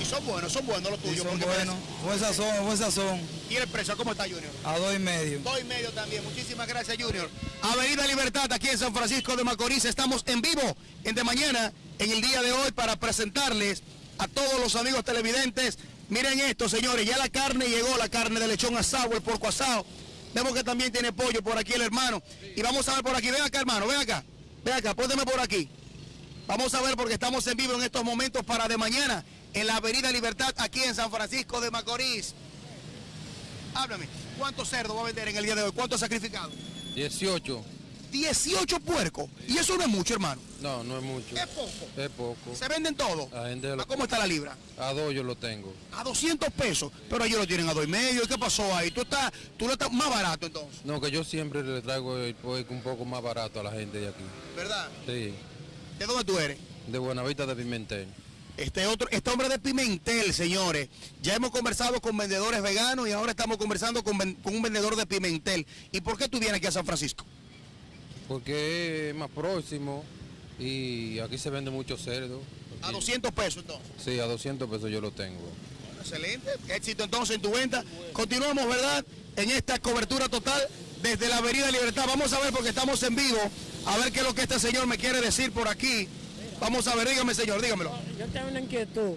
Y son buenos, son buenos los Y tuyos. son buenos. Buen sazón, buen sazón. ¿Y el precio cómo está, Junior? A dos y medio. Dos y medio también. Muchísimas gracias, Junior. Avenida Libertad, aquí en San Francisco de Macorís. Estamos en vivo en de mañana, en el día de hoy, para presentarles a todos los amigos televidentes. Miren esto, señores. Ya la carne llegó, la carne de lechón asado, el porco asado. Vemos que también tiene pollo por aquí el hermano. Y vamos a ver por aquí. Ven acá, hermano. Ven acá. Ven acá. Pónteme por aquí. Vamos a ver porque estamos en vivo en estos momentos para de mañana en la Avenida Libertad, aquí en San Francisco de Macorís. Háblame, ¿cuánto cerdo va a vender en el día de hoy? ¿Cuánto ha sacrificado? 18. 18 puercos. Y eso no es mucho, hermano. No, no es mucho. Es poco. Es poco. Se venden todos. ¿A cómo está la libra? A dos yo lo tengo. A 200 pesos. Pero ellos lo tienen a dos y medio. ¿Y qué pasó ahí? Tú estás, tú lo estás más barato entonces. No, que yo siempre le traigo el puerco un poco más barato a la gente de aquí. ¿Verdad? Sí. ¿De dónde tú eres? De Buenavista de Pimentel. Este otro, este hombre de Pimentel, señores. Ya hemos conversado con vendedores veganos y ahora estamos conversando con, con un vendedor de Pimentel. ¿Y por qué tú vienes aquí a San Francisco? Porque es más próximo y aquí se vende mucho cerdo. A 200 pesos entonces. Sí, a 200 pesos yo lo tengo. Excelente. Éxito entonces en tu venta. Continuamos, ¿verdad? En esta cobertura total desde la Avenida Libertad. Vamos a ver porque estamos en vivo. A ver qué es lo que este señor me quiere decir por aquí. Vamos a ver, dígame señor, dígamelo. Yo tengo una inquietud,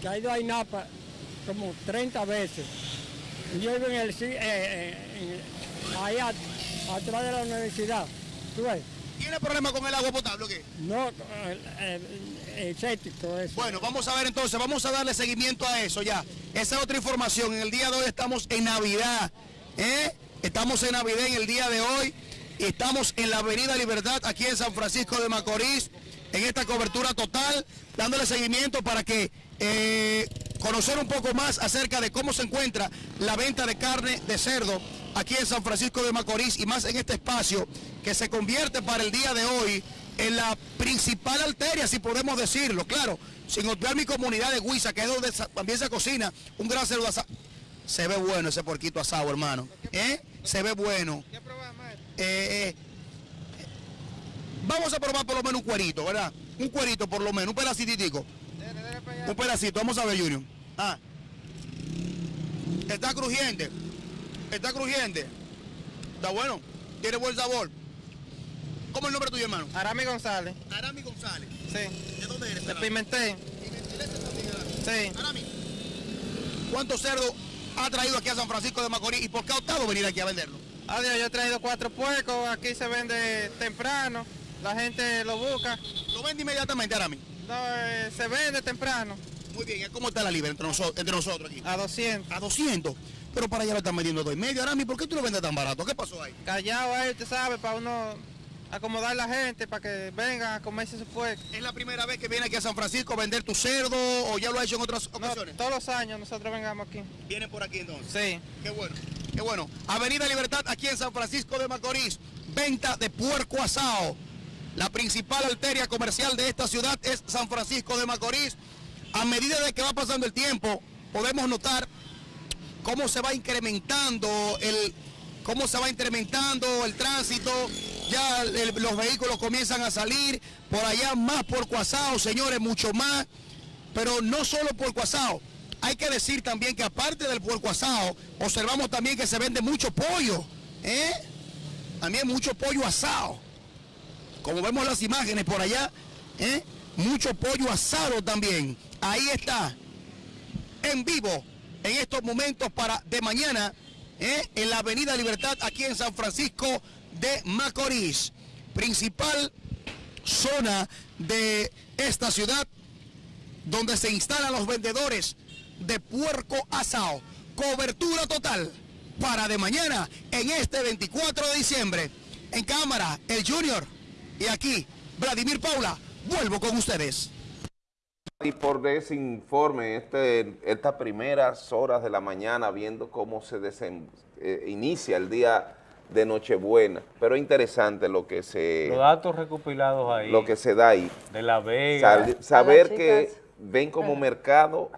que ha ido a INAPA como 30 veces. Y Yo vivo en el, ci- eh, eh, en- ahí a- atrás de la universidad. ¿Tú ves? ¿Tiene problema con el agua potable o qué? No, eso. Bueno, vamos a ver entonces, vamos a darle seguimiento a eso ya. Esa es otra información. En el día de hoy estamos en Navidad. ¿eh? Estamos en Navidad en el día de hoy. Estamos en la Avenida Libertad, aquí en San Francisco de Macorís, en esta cobertura total, dándole seguimiento para que eh, conocer un poco más acerca de cómo se encuentra la venta de carne de cerdo aquí en San Francisco de Macorís y más en este espacio que se convierte para el día de hoy en la principal arteria, si podemos decirlo, claro, sin olvidar mi comunidad de Huiza, que es donde también se cocina un gran cerdo asado. Se ve bueno ese porquito asado, hermano. ¿Eh? Se ve bueno. Eh, eh, vamos a probar por lo menos un cuerito, ¿verdad? Un cuerito por lo menos, un pedacitico. Un pedacito, vamos a ver, Junior. Ah. Está crujiente. Está crujiente. Está bueno. Tiene buen sabor. ¿Cómo es el nombre tuyo, hermano? Arami González. Arami González. Sí. ¿De dónde eres? De Pimentel. Sí. Arami. ¿Cuántos cerdos ha traído aquí a San Francisco de Macorís y por qué ha optado venir aquí a venderlo? Adiós, yo he traído cuatro puercos, aquí se vende temprano, la gente lo busca. ¿Lo vende inmediatamente, Arami? No, eh, se vende temprano. Muy bien, ¿cómo está la libra entre, noso- entre nosotros aquí? A 200. A 200. Pero para allá lo están vendiendo a dos y medio. Arami, ¿por qué tú lo vendes tan barato? ¿Qué pasó ahí? Callado ahí, usted sabe, para uno acomodar la gente, para que vengan a comerse su puerco. ¿Es la primera vez que viene aquí a San Francisco a vender tu cerdo o ya lo ha hecho en otras ocasiones? todos los años nosotros vengamos aquí. Vienen por aquí entonces. Sí. Qué bueno, qué bueno. Avenida Libertad aquí en San Francisco de Macorís. Venta de puerco asado. La principal arteria comercial de esta ciudad es San Francisco de Macorís. A medida de que va pasando el tiempo, podemos notar cómo se va incrementando el cómo se va incrementando el tránsito, ya los vehículos comienzan a salir, por allá más por Cuasao, señores, mucho más, pero no solo por Cuasao. Hay que decir también que aparte del puerco asado, observamos también que se vende mucho pollo, ¿eh? También mucho pollo asado. Como vemos las imágenes por allá, ¿eh? Mucho pollo asado también. Ahí está, en vivo, en estos momentos para de mañana, ¿eh? en la Avenida Libertad, aquí en San Francisco de Macorís. Principal zona de esta ciudad donde se instalan los vendedores de puerco asado. Cobertura total para de mañana en este 24 de diciembre. En cámara, el Junior. Y aquí, Vladimir Paula, vuelvo con ustedes. Y por ese informe, este, estas primeras horas de la mañana, viendo cómo se desen- eh, inicia el día de Nochebuena. Pero es interesante lo que se, Los datos recopilados ahí. lo que se da ahí. De La Vega. Sal- saber que ven como mercado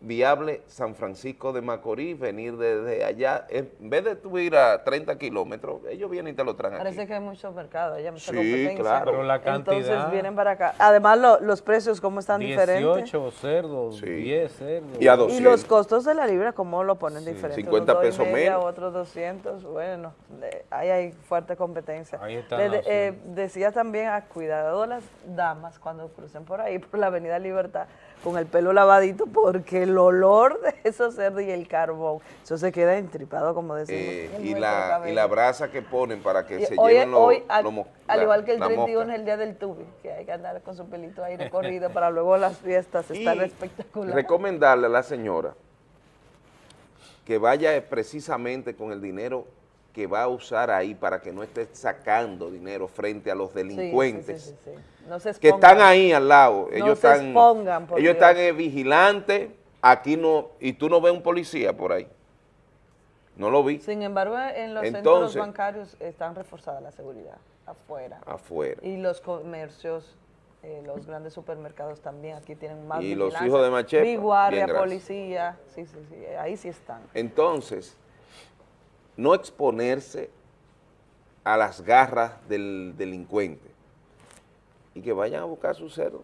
viable San Francisco de Macorís, venir desde allá, en vez de tú ir a 30 kilómetros, ellos vienen y te lo traen aquí. Parece que hay muchos mercados, hay mucha Sí, competencia. claro. Pero la Entonces cantidad. vienen para acá. Además, lo- los precios, ¿cómo están diferentes? 18 cerdos, 10 cerdos. Y a Y los costos de la libra, ¿cómo lo ponen diferente? 50 Unos dos y pesos media, menos. Otros 200, bueno, de- ahí hay fuerte competencia. Ahí está, Le- de- sí. eh, decía también a cuidado las damas cuando crucen por ahí, <laughs> por la Avenida Libertad, con el pelo lavadito, porque el olor de esos cerdos y el carbón, eso se queda entripado, como decimos. Eh, y, la, y la brasa que ponen para que Y se hoy, lleven los, hoy, al, los igual que el la 31 mosca. es el día del tubi, que hay que andar con su pelito ahí recorrido para luego las fiestas estar espectacular. Recomendarle a la señora que vaya precisamente con el dinero que va a usar ahí para que no esté sacando dinero frente a los delincuentes sí, sí, sí. No se que están ahí al lado. No Ellos se están, expongan, ellos Dios. están eh, vigilantes, aquí no, y tú no ves un policía por ahí. No lo vi Sin embargo, en los centros Entonces- bancarios están reforzada la seguridad afuera. afuera. Y los comercios, eh, los grandes supermercados también, aquí tienen más Y los hijos de Machepa, Mi guardia, policía, sí, sí, sí, ahí sí están. Entonces, no exponerse a las garras del delincuente y que vayan a buscar su cerdo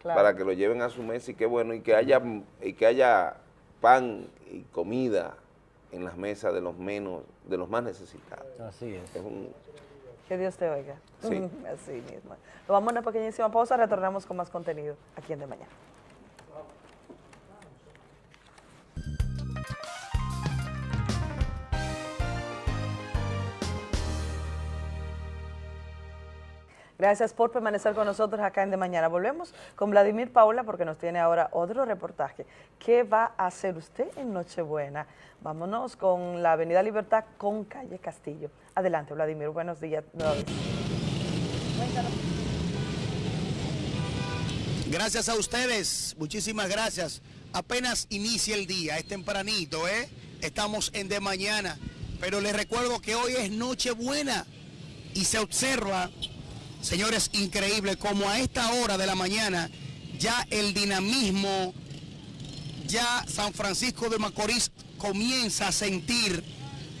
Claro. para que lo lleven a su mesa y qué bueno, y que haya, y que haya pan y comida en las mesas de los menos, de los más necesitados. Así es. Es un- Que Dios te oiga. Sí. <laughs> Así mismo. Nos vamos a una pequeñísima pausa, retornamos con más contenido aquí en De Mañana. Gracias por permanecer con nosotros acá en De Mañana. Volvemos con Vladimir Paula porque nos tiene ahora otro reportaje. ¿Qué va a hacer usted en Nochebuena? Vámonos con la Avenida Libertad con Calle Castillo. Adelante, Vladimir. Buenos días. Gracias a ustedes, muchísimas gracias. Apenas inicia el día, es tempranito, ¿eh? Estamos en de mañana, pero les recuerdo que hoy es Nochebuena y se observa, señores, increíble, como a esta hora de la mañana ya el dinamismo, ya San Francisco de Macorís comienza a sentir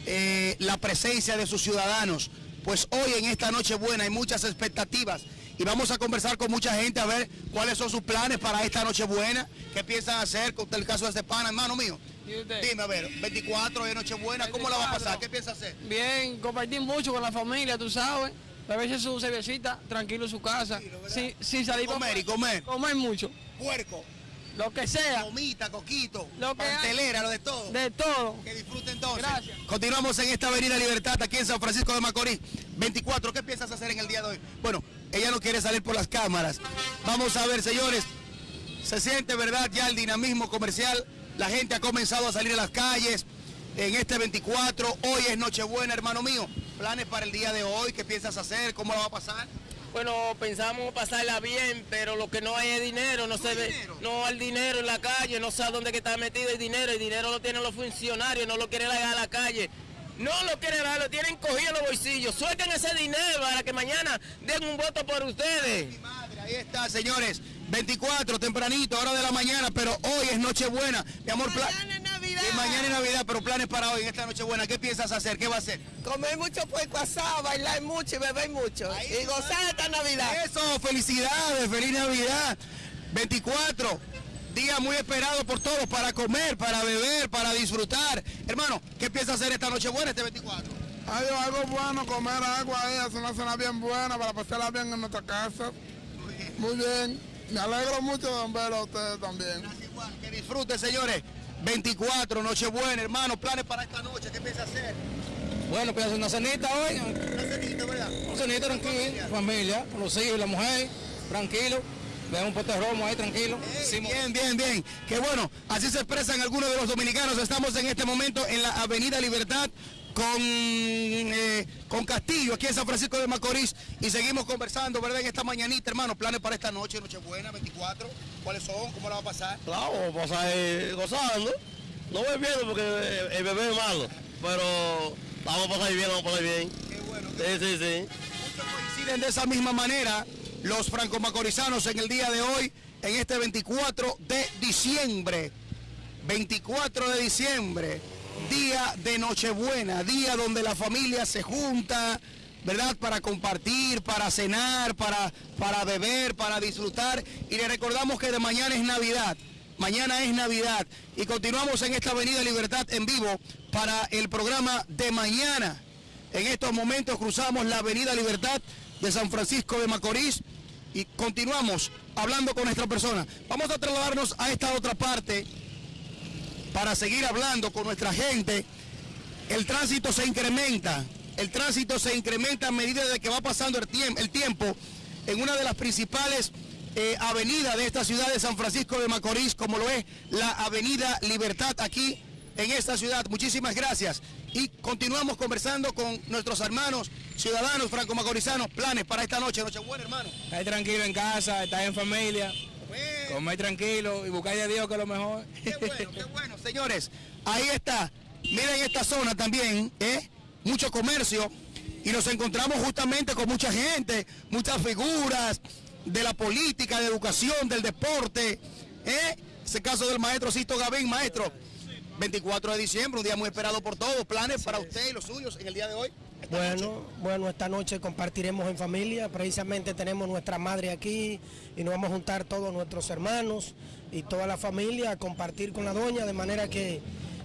eh, la presencia de sus ciudadanos. Pues hoy en esta Nochebuena hay muchas expectativas y vamos a conversar con mucha gente a ver cuáles son sus planes para esta Nochebuena, qué piensan hacer con el caso de este pana, hermano mío. Dime, a ver, 24 de Nochebuena, ¿cómo la va a pasar? ¿Qué piensa hacer? Bien, compartir mucho con la familia, tú sabes. Beberse su cervecita, tranquilo en su casa. Sin, sin salir Comer y comer. Comer mucho. Puerco. Lo que sea. Comita, coquito, Lo que hay. lo de todo. De todo. Que disfruten entonces. Gracias. Continuamos en esta Avenida Libertad, aquí en San Francisco de Macorís. 24, ¿qué piensas hacer en el día de hoy? Bueno, ella no quiere salir por las cámaras. Vamos a ver, señores. Se siente, ¿verdad? Ya el dinamismo comercial. La gente ha comenzado a salir a las calles en este 24. Hoy es Nochebuena, hermano mío. ¿Planes para el día de hoy? ¿Qué piensas hacer? ¿Cómo la va a pasar? Bueno, pensamos pasarla bien, pero lo que no hay es dinero, no se ve, no hay dinero en la calle, no sé dónde que está metido el dinero, el dinero lo tienen los funcionarios, no lo quieren dar a la calle. No lo quieren dar, lo tienen cogido en los bolsillos. Suelten ese dinero para que mañana den un voto por ustedes. Ahí está, señores. 24, tempranito, hora de la mañana, pero hoy es Nochebuena. Mi amor, mañana es Navidad, pero planes para hoy, en esta noche buena. ¿Qué piensas hacer? ¿Qué va a hacer? Comer mucho puerco asado, bailar mucho y beber mucho. y gozar esta Navidad. Eso, felicidades, feliz Navidad. 24, día muy esperado por todos para comer, para beber, para disfrutar. Hermano, ¿qué piensas hacer esta noche buena, este 24? Algo, algo bueno, comer agua ahí, hacer una cena bien buena para pasarla bien en nuestra casa. Muy bien. Me alegro mucho de ver a ustedes también. Que disfruten, señores. 24, Nochebuena, hermano, planes para esta noche, ¿qué piensas hacer? Bueno, pues una cenita hoy. Una cenita, ¿verdad? Una cenita tranquila, familia, con los hijos y la mujer, tranquilo. Vean un pote de romo ahí, tranquilo. Bien, bien, bien. Qué bueno. Así se expresan algunos de los dominicanos. Estamos en este momento en la Avenida Libertad con, eh, con Castillo, aquí en San Francisco de Macorís. Y seguimos conversando, ¿verdad? En esta mañanita, hermano. Planes para esta noche, Nochebuena, 24. ¿Cuáles son? ¿Cómo la va a pasar? Claro, vamos a pasar eh, gozando. No bebiendo porque eh, el bebé es malo. Pero vamos a pasar bien, vamos a pasar bien. Qué bueno. Sí, sí, sí. coinciden de esa misma manera los franco-macorizanos en el día de hoy, en este 24 de diciembre. 24 de diciembre, día de Nochebuena, día donde la familia se junta, ¿verdad? Para compartir, para cenar, para, para beber, para disfrutar. Y le recordamos que de mañana es Navidad. Mañana es Navidad y continuamos en esta Avenida Libertad en vivo para el programa de mañana. En estos momentos cruzamos la Avenida Libertad de San Francisco de Macorís y continuamos hablando con nuestra persona. Vamos a trasladarnos a esta otra parte para seguir hablando con nuestra gente. El tránsito se incrementa, el tránsito se incrementa a medida de que va pasando el, tiemp- el tiempo en una de las principales eh, avenidas de esta ciudad de San Francisco de Macorís, como lo es la Avenida Libertad aquí en esta ciudad. Muchísimas gracias. Y continuamos conversando con nuestros hermanos ciudadanos franco-macorizanos. Planes para esta noche. Nochebuena, hermano. Estar tranquilo en casa, estar en familia, comer tranquilo y buscar a Dios que es lo mejor. Qué bueno, qué bueno, señores. Ahí está. Miren esta zona también, ¿eh? Mucho comercio. Y nos encontramos justamente con mucha gente, muchas figuras de la política, de educación, del deporte. ¿eh? Ese caso del maestro Sisto Gavín, maestro. 24 de diciembre, un día muy esperado por todos. Planes para usted y los suyos en el día de hoy. Bueno, bueno, esta noche compartiremos en familia, precisamente tenemos nuestra madre aquí y nos vamos a juntar todos nuestros hermanos y toda la familia a compartir con la doña, de manera que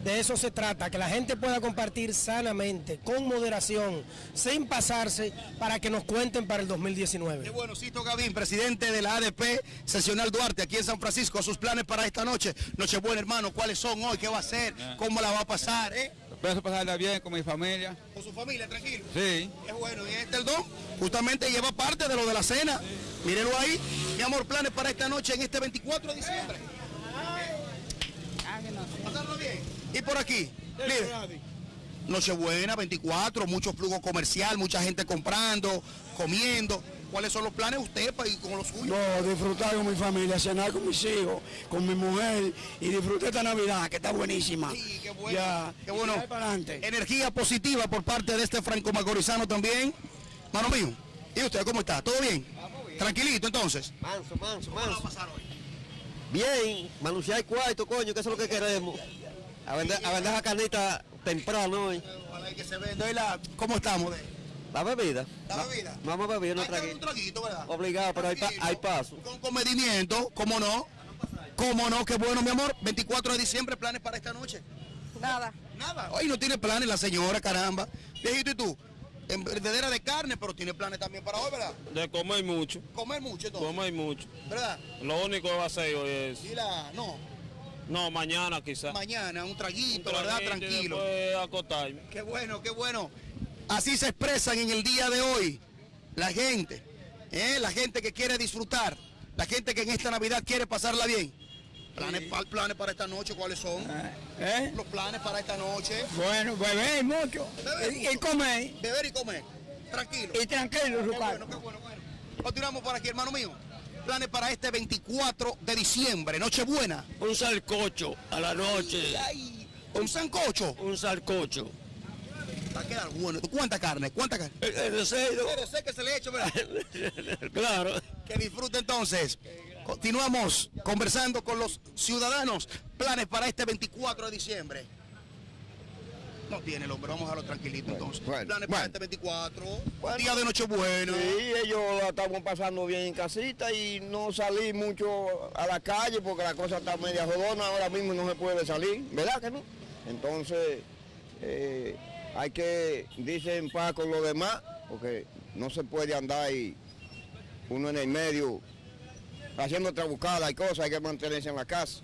de eso se trata, que la gente pueda compartir sanamente, con moderación, sin pasarse, para que nos cuenten para el 2019. Qué bueno, Sisto Gavín, presidente de la ADP Sesional Duarte, aquí en San Francisco, sus planes para esta noche. Nochebuena, hermano, ¿cuáles son hoy? ¿Qué va a hacer? ¿Cómo la va a pasar? ¿eh? Pienso pasarla bien con mi familia. Con su familia, tranquilo. Sí. Qué bueno, y este el don justamente lleva parte de lo de la cena. Mírenlo ahí. Mi amor, planes para esta noche en este 24 de diciembre. Pasarlo bien. Y por aquí, líder. Nochebuena, 24, mucho flujo comercial, mucha gente comprando, comiendo. ¿Cuáles son los planes de usted para ir con los suyos? No, disfrutar con mi familia, cenar con mis hijos, con mi mujer y disfrutar esta Navidad que está buenísima. Sí, qué bueno. Ya, qué bueno. para adelante. Energía positiva por parte de este franco macorizano también. Mano mío, ¿y usted cómo está? ¿Todo bien? Tranquilito entonces. Manso, manso, ¿Cómo la va a manso. pasar hoy? Bien, manunciar cuarto, coño, que eso es lo que queremos. A vender, a vender la carnita temprano hoy. Ojalá y que se venda. ¿Y la- ¿Cómo estamos? de- La bebida. La bebida. Vamos a beber unos un traguito, ¿verdad? Obligado, pero hay, pa- hay paso. Con comedimiento, ¿cómo no? ¿Cómo no? Qué bueno, mi amor. 24 de diciembre, planes para esta noche. Nada. Nada. Hoy no tiene planes la señora, caramba. Viejito, ¿y tú? En verdadera de carne, pero tiene planes también para hoy, ¿verdad? De comer mucho. Comer mucho, entonces. Comer mucho. ¿Verdad? Lo único que va a hacer hoy es... Y la, no, No, mañana quizás. mañana, un traguito, ¿verdad? Tranquilo. Acotarme. Qué bueno, qué bueno. Así se expresan en el día de hoy la gente, ¿eh? la gente que quiere disfrutar, la gente que en esta Navidad quiere pasarla bien. Planes, pa- planes para esta noche, ¿cuáles son? ¿Eh? Los planes para esta noche. Bueno, beber mucho Beber y, y mucho. comer Beber y comer. Tranquilo. y tranquilo, su Qué bueno, qué bueno, bueno. Continuamos por aquí, hermano mío. Planes para este 24 de diciembre, Nochebuena. Un salcocho a la noche. Un sancocho. Un salcocho. Va a quedar bueno. ¿Cuánta carne? ¿Cuánta carne? El cerdo. Pero sé que se le echa, ¿verdad? <laughs> Claro. Que disfrute entonces. Continuamos conversando con los ciudadanos. Planes para este 24 de diciembre. No tiene el hombre, vamos a dejarlo tranquilito entonces. bueno, Planes bueno. para este 24, día de Nochebuena. Sí, ellos la estamos pasando bien en casita y no salí mucho a la calle porque la cosa está media jodona, ahora mismo no se puede salir, ¿verdad que no? Entonces, eh, hay que irse en paz con los demás porque no se puede andar ahí uno en el medio haciendo otra buscada y cosas, hay que mantenerse en la casa.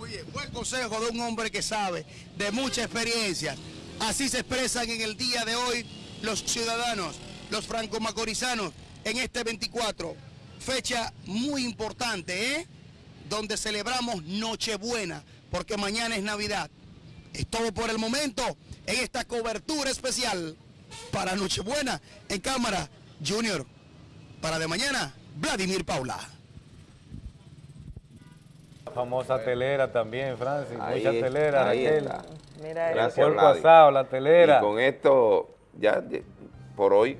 Muy bien, buen consejo de un hombre que sabe de mucha experiencia. Así se expresan en el día de hoy los ciudadanos, los franco-macorizanos, en este 24. Fecha muy importante, ¿eh? Donde celebramos Nochebuena, porque mañana es Navidad. Es todo por el momento en esta cobertura especial para Nochebuena en cámara Junior. Para de mañana, Vladimir Paula. Famosa telera también, Francis. Ahí Mucha es- telera, ahí Raquel. está. Mira, El Gracias, puerco asado, la telera. Y con esto, ya de- por hoy,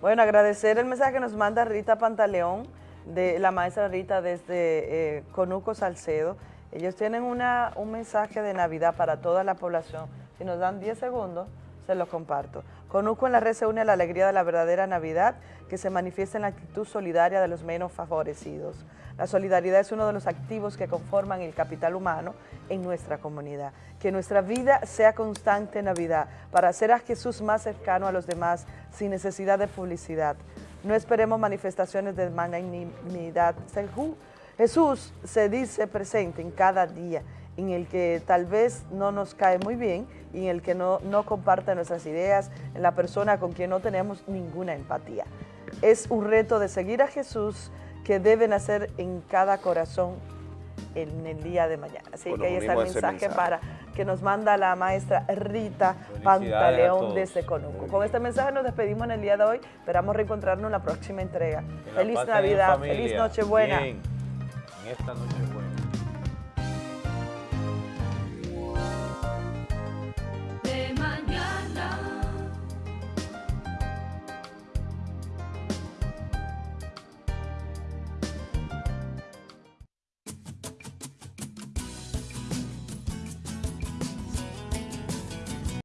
Bueno, agradecer el mensaje que nos manda Rita Pantaleón, de la maestra Rita desde eh, Conuco Salcedo. Ellos tienen una, un mensaje de Navidad para toda la población. Si nos dan 10 segundos, se los comparto. Conuco en la red se une a la alegría de la verdadera Navidad que se manifiesta en la actitud solidaria de los menos favorecidos. La solidaridad es uno de los activos que conforman el capital humano en nuestra comunidad. Que nuestra vida sea constante en Navidad para hacer a Jesús más cercano a los demás sin necesidad de publicidad. No esperemos manifestaciones de magnanimidad. Jesús se dice presente en cada día en el que tal vez no nos cae muy bien y en el que no, no comparte nuestras ideas, en la persona con quien no tenemos ninguna empatía. Es un reto de seguir a Jesús que deben hacer en cada corazón en el día de mañana. Así Bueno, que ahí está el mensaje, mensaje. para que nos manda la maestra Rita Pantaleón todos. desde Conuco. Con este mensaje nos despedimos en el día de hoy. Esperamos reencontrarnos en la próxima entrega. Que Feliz en Navidad, feliz Nochebuena. En esta Nochebuena.